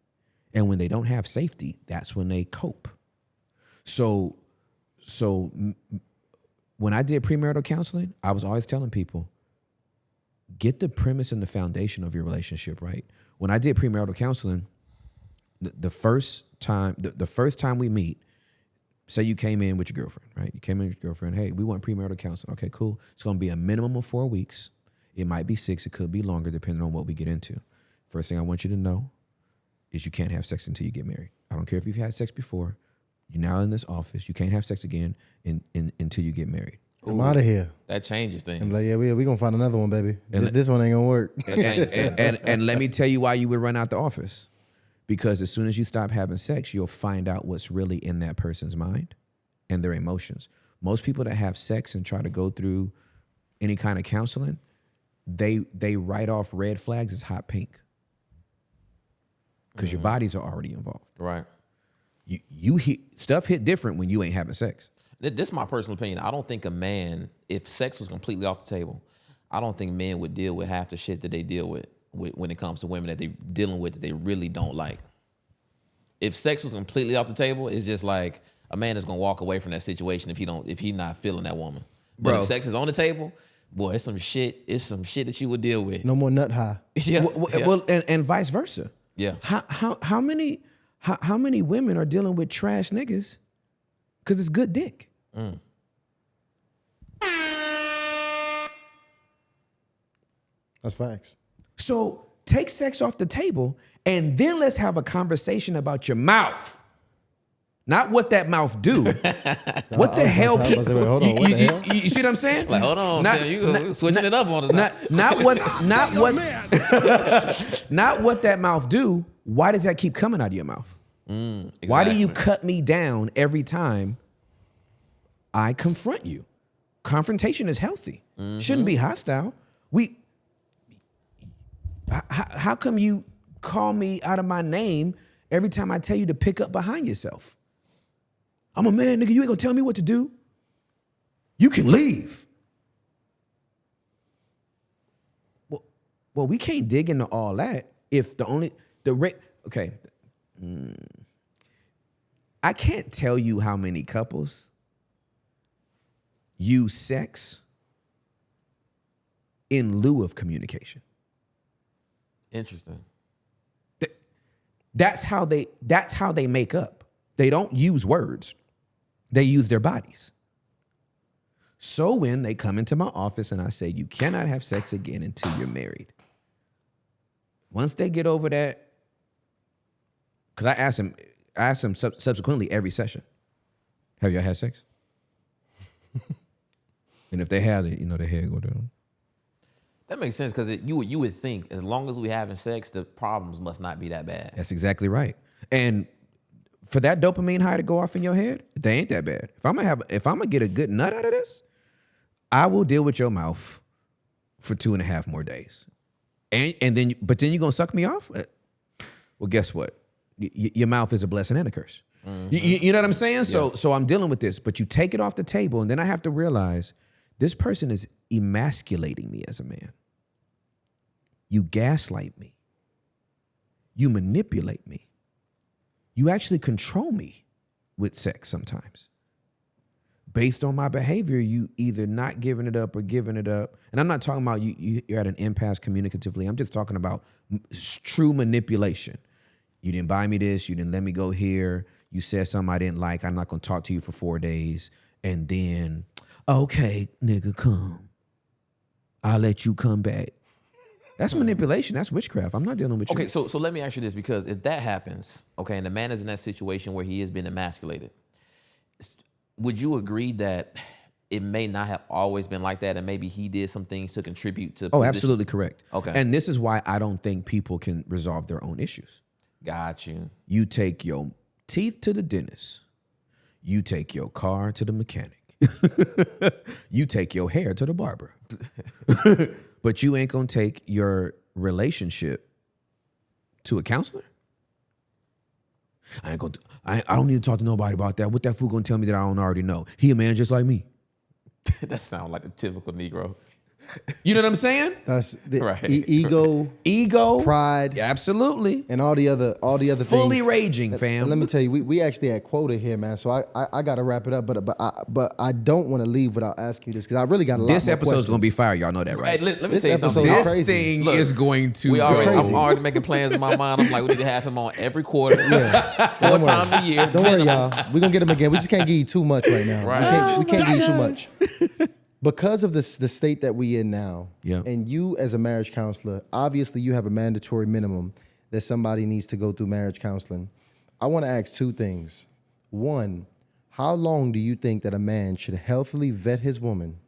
And when they don't have safety, that's when they cope. So, so when I did premarital counseling, I was always telling people, get the premise and the foundation of your relationship right. When I did premarital counseling, the, the first time the, the first time we meet, say you came in with your girlfriend, right? You came in with your girlfriend. Hey, we want premarital counseling. Okay, cool. It's going to be a minimum of four weeks. It might be six. It could be longer, depending on what we get into. First thing I want you to know is you can't have sex until you get married. I don't care if you've had sex before. You're now in this office. You can't have sex again in, in, until you get married. I'm out of here. That changes things. I'm like, yeah, we we gonna find another one, baby. This this one ain't gonna work. that changes things. and, and and let me tell you why you would run out the office. Because as soon as you stop having sex, you'll find out what's really in that person's mind and their emotions. Most people that have sex and try to go through any kind of counseling, they they write off red flags as hot pink. Because your mm-hmm. bodies are already involved. right. You you hit stuff hit different when you ain't having sex. This is my personal opinion. I don't think a man, if sex was completely off the table, I don't think men would deal with half the shit that they deal with when it comes to women that they're dealing with that they really don't like. If sex was completely off the table, it's just like a man is gonna walk away from that situation if he don't if he not feeling that woman. But Bro. if sex is on the table, boy, it's some shit. It's some shit that you would deal with. No more nut high. Yeah. Well, yeah. well, and, and vice versa. Yeah. How how how many how, how many women are dealing with trash niggas because it's good dick? Mm. That's facts. So take sex off the table and then let's have a conversation about your mouth. Not what that mouth do. what the hell? about to say- I was about to say, wait, hold on, you, you- you- you see what I'm saying? like, hold on, Not- Sam, you go- switching it up on us. Not, not what not what not what that mouth do. Why does that keep coming out of your mouth? Mm, why do you cut me down every time I confront you? Confrontation is healthy. Mm-hmm. Shouldn't be hostile. We h- h- how come you call me out of my name every time I tell you to pick up behind yourself? I'm a man, nigga. You ain't gonna tell me what to do. You can leave. Well, well, we can't dig into all that if the only the rate. Okay, Mm. I can't tell you how many couples use sex in lieu of communication. Interesting. Th- That's how they that's how they make up. They don't use words. They use their bodies. So when they come into my office and I say you cannot have sex again until you're married. Once they get over that cuz I ask them I ask them sub- subsequently every session. Have y'all had sex? and if they had it, you know, their head go down. That makes sense because you would you would think as long as we having sex, the problems must not be that bad. That's exactly right. And for that dopamine high to go off in your head, they ain't that bad. If I'm gonna have, if I'm gonna get a good nut out of this, I will deal with your mouth for two and a half more days, and and then, but then you gonna suck me off? Uh, Well, guess what? Y- your mouth is a blessing and a curse. You, you- you know what I'm saying? So, so I'm dealing with this, but you take it off the table, and then I have to realize this person is emasculating me as a man. You gaslight me. You manipulate me. You actually control me with sex sometimes. Based on my behavior, you either not giving it up or giving it up. And I'm not talking about you, you you're at an impasse communicatively. I'm just talking about true manipulation. You didn't buy me this, you didn't let me go here, you said something I didn't like, I'm not gonna talk to you for four days. And then, okay, nigga, come. I'll let you come back. That's manipulation. That's witchcraft. I'm not dealing with you. Okay, so so let me ask you this because if that happens, okay, and the man is in that situation where he is being emasculated, would you agree that it may not have always been like that, and maybe he did some things to contribute to? Oh, position- absolutely correct. Okay. And this is why I don't think people can resolve their own issues. Got you. You take your teeth to the dentist. You take your car to the mechanic. you take your hair to the barber. but you ain't gonna take your relationship to a counselor. I ain't gonna. I, I don't need to talk to nobody about that. What that fool gonna tell me that I don't already know? He a man just like me. that sounds like the typical Negro. You know what I'm saying? That's the Right. e- ego, Ego, pride, absolutely. and all the other all the other Fully things. raging, And fam. Let me tell you, we, we actually had quota here, man. So I I, I got to wrap it up, but but I but I don't want to leave without asking you this because I really got a lot. This more episode's gonna be fire. Y'all know that, right? Hey, let, let me This tell you something. this crazy. thing Look, is going to. We already, crazy. I'm already making plans in my mind. I'm like, we need to have him on every quarter, four Don't worry. times a year. Don't worry, y'all. We're gonna get him again. We just can't give you too much right now. Right. We can't, we can't give you too much. Because of this the state that we in now, Yeah. and you as a marriage counselor, obviously you have a mandatory minimum that somebody needs to go through marriage counseling. I want to ask two things. One, how long do you think that a man should healthily vet his woman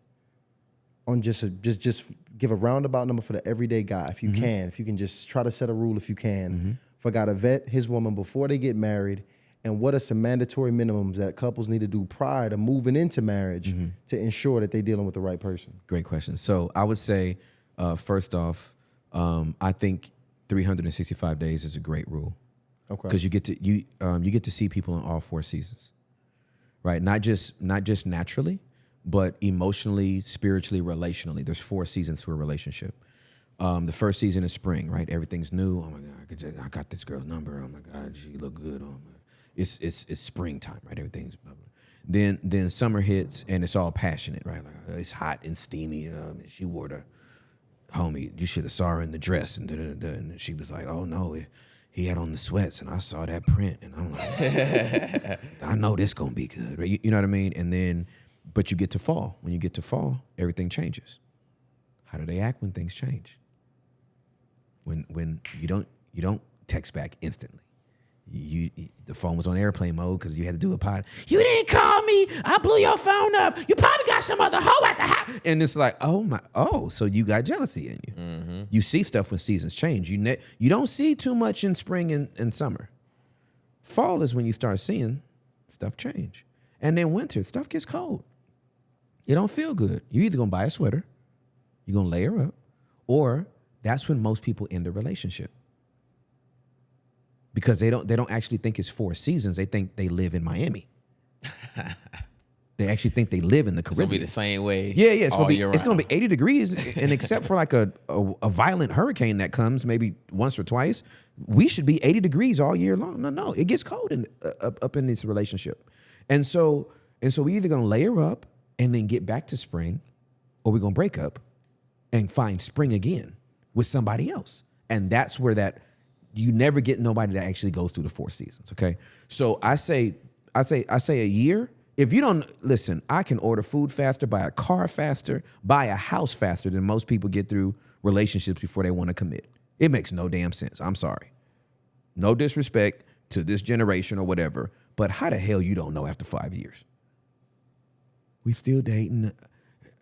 on just a, just just give a roundabout number for the everyday guy if you mm-hmm. can, if you can just try to set a rule if you can mm-hmm. for a guy to vet his woman before they get married, and what are some mandatory minimums that couples need to do prior to moving into marriage to ensure that they're dealing with the right person? Great question. So I would say, uh, first off, um, I think 365 days is a great rule. Okay. because you get to you um, you get to see people in all four seasons, right? Not just not just naturally, but emotionally, spiritually, relationally. There's four seasons to a relationship. Um, the first season is spring, right? Everything's new. Oh my god, I, could just- I got this girl's number. Oh my god, she look good. Oh my, it's it's it's springtime, right? Everything's blah. Then then summer hits and it's all passionate, right? Like uh, it's hot and steamy. You know, she wore the homie, you should have saw her in the dress. And, da, da, da, and she was like, oh no, he- he had on the sweats and I saw that print. And I'm like, I know this gonna be good. Right? You, you know what I mean? And then, but you get to fall. When you get to fall, everything changes. How do they act when things change? When when you don't you don't text back instantly. You, the phone was on airplane mode because you had to do a pod. You didn't call me. I blew your phone up. You probably got some other hoe at the house. And it's like, oh my, oh, so you got jealousy in you. Mm-hmm. You see stuff when seasons change. You ne- you don't see too much in spring and, and summer. Fall is when you start seeing stuff change, and then winter stuff gets cold. It don't feel good. You either gonna buy a sweater, you're gonna layer up, or that's when most people end a relationship because they don't they don't actually think it's four seasons. They think they live in Miami. they actually think they live in the Caribbean. It's gonna be the same way. Yeah, yeah, it's gonna be it's gonna be 80 degrees, and except for like a, a a violent hurricane that comes maybe once or twice, we should be 80 degrees all year long. No, no, it gets cold in uh, up, up in this relationship, and so and so we either gonna layer up and then get back to spring, or we're gonna break up and find spring again with somebody else, and that's where that you never get nobody that actually goes through the four seasons. Okay, so I say I say I say a year. If you don't listen, I can order food faster, buy a car faster, buy a house faster than most people get through relationships before they want to commit. It makes no damn sense. I'm sorry. No disrespect to this generation or whatever, but how the hell you don't know after five years? We still dating.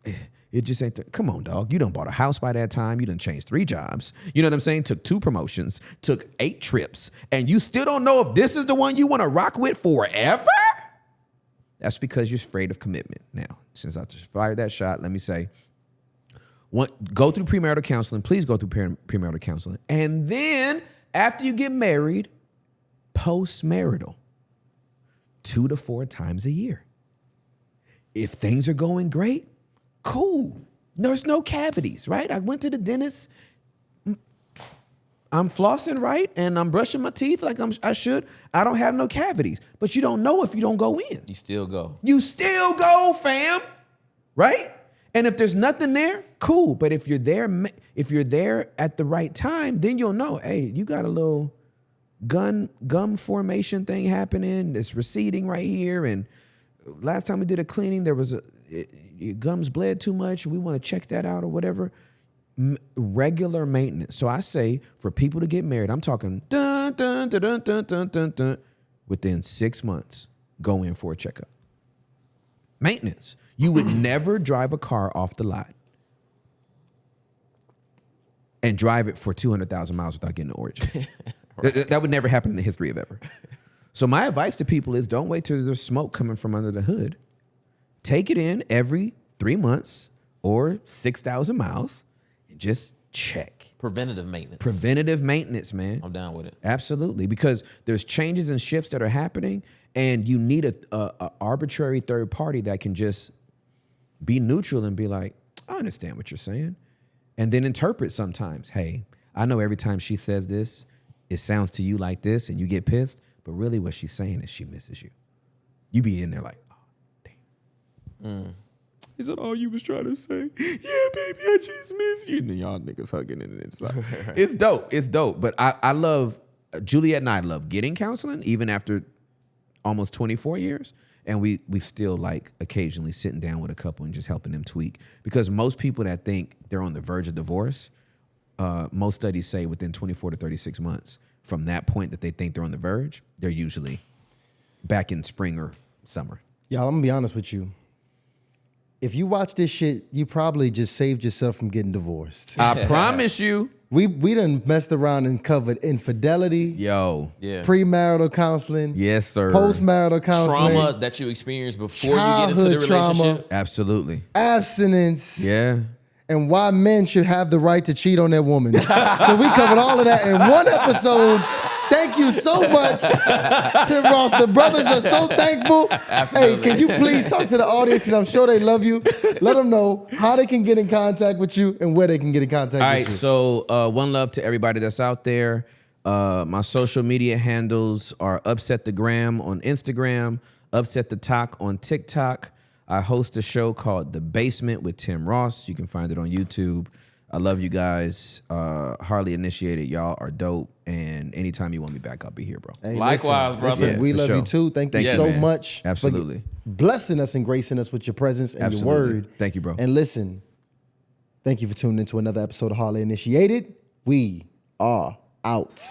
Eh, It just ain't. The, come on, dog. You done bought a house by that time. You done changed three jobs. You know what I'm saying? Took two promotions. Took eight trips, and you still don't know if this is the one you want to rock with forever. That's because you're afraid of commitment. Now, since I just fired that shot, let me say, one, go through premarital counseling. Please go through premarital counseling, and then after you get married, post-marital, two to four times a year. If things are going great, cool. There's no cavities, right? I went to the dentist. I'm flossing right and I'm brushing my teeth like I'm, I should. I don't have no cavities. But you don't know if you don't go in. You still go. You still go, fam. Right? And if there's nothing there, cool. But if you're there, if you're there at the right time, then you'll know. Hey, you got a little gun gum formation thing happening. It's receding right here. And last time we did a cleaning, there was a it, your gums bled too much. We want to check that out or whatever. M- regular maintenance. So I say for people to get married, I'm talking dun dun dun dun dun dun dun. dun. Within six months, go in for a checkup. Maintenance. You would never drive a car off the lot and drive it for 200,000 miles without getting an origin. Th- th- That would never happen in the history of ever. So my advice to people is don't wait till there's smoke coming from under the hood. Take it in every three months or 6,000 miles and just check. Preventative maintenance. Preventative maintenance, man. I'm down with it. Absolutely, because there's changes and shifts that are happening, and you need a, a, a arbitrary third party that can just be neutral and be like, I understand what you're saying, and then interpret sometimes. Hey, I know every time she says this, it sounds to you like this, and you get pissed, but really what she's saying is she misses you. You be in there like, damn. Is that all you was trying to say? Yeah, baby, I just miss you. And then y'all niggas hugging and it's like, it's dope. It's dope. But I, I love, Juliet and I love getting counseling even after almost 24 years. And we we still like occasionally sitting down with a couple and just helping them tweak. Because most people that think they're on the verge of divorce, uh, most studies say within 24 to 36 months from that point that they think they're on the verge, they're usually back in spring or summer. Y'all, I'm gonna be honest with you. If you watch this shit, you probably just saved yourself from getting divorced. I promise you, We we done messed around and covered infidelity, yo. Yeah. premarital counseling, Yes, sir. postmarital counseling, trauma that you experienced before you get into the trauma. relationship. Absolutely. abstinence, Yeah. and why men should have the right to cheat on their woman. so we covered all of that in one episode. You so much, Tim Ross. The brothers are so thankful. Hey, can you please talk to the audience? Because I'm sure they love you. Let them know how they can get in contact with you and where they can get in contact All with right, you. so uh, one love to everybody that's out there. Uh, my social media handles are Upset the Gram on Instagram, Upset the Talk on TikTok. I host a show called The Basement with Tim Ross. You can find it on YouTube. I love you guys. Uh, Harley initiated. Y'all are dope. And anytime you want me back, I'll be here, bro. Hey, Likewise, listen, brother. listen, Yeah, we love sure. you too. Thank, Thank you you, so man. much. for Absolutely. blessing us and gracing us with your presence and Absolutely. your word. Thank you, bro. And listen, thank you for tuning into another episode of Harley Initiated. We are out.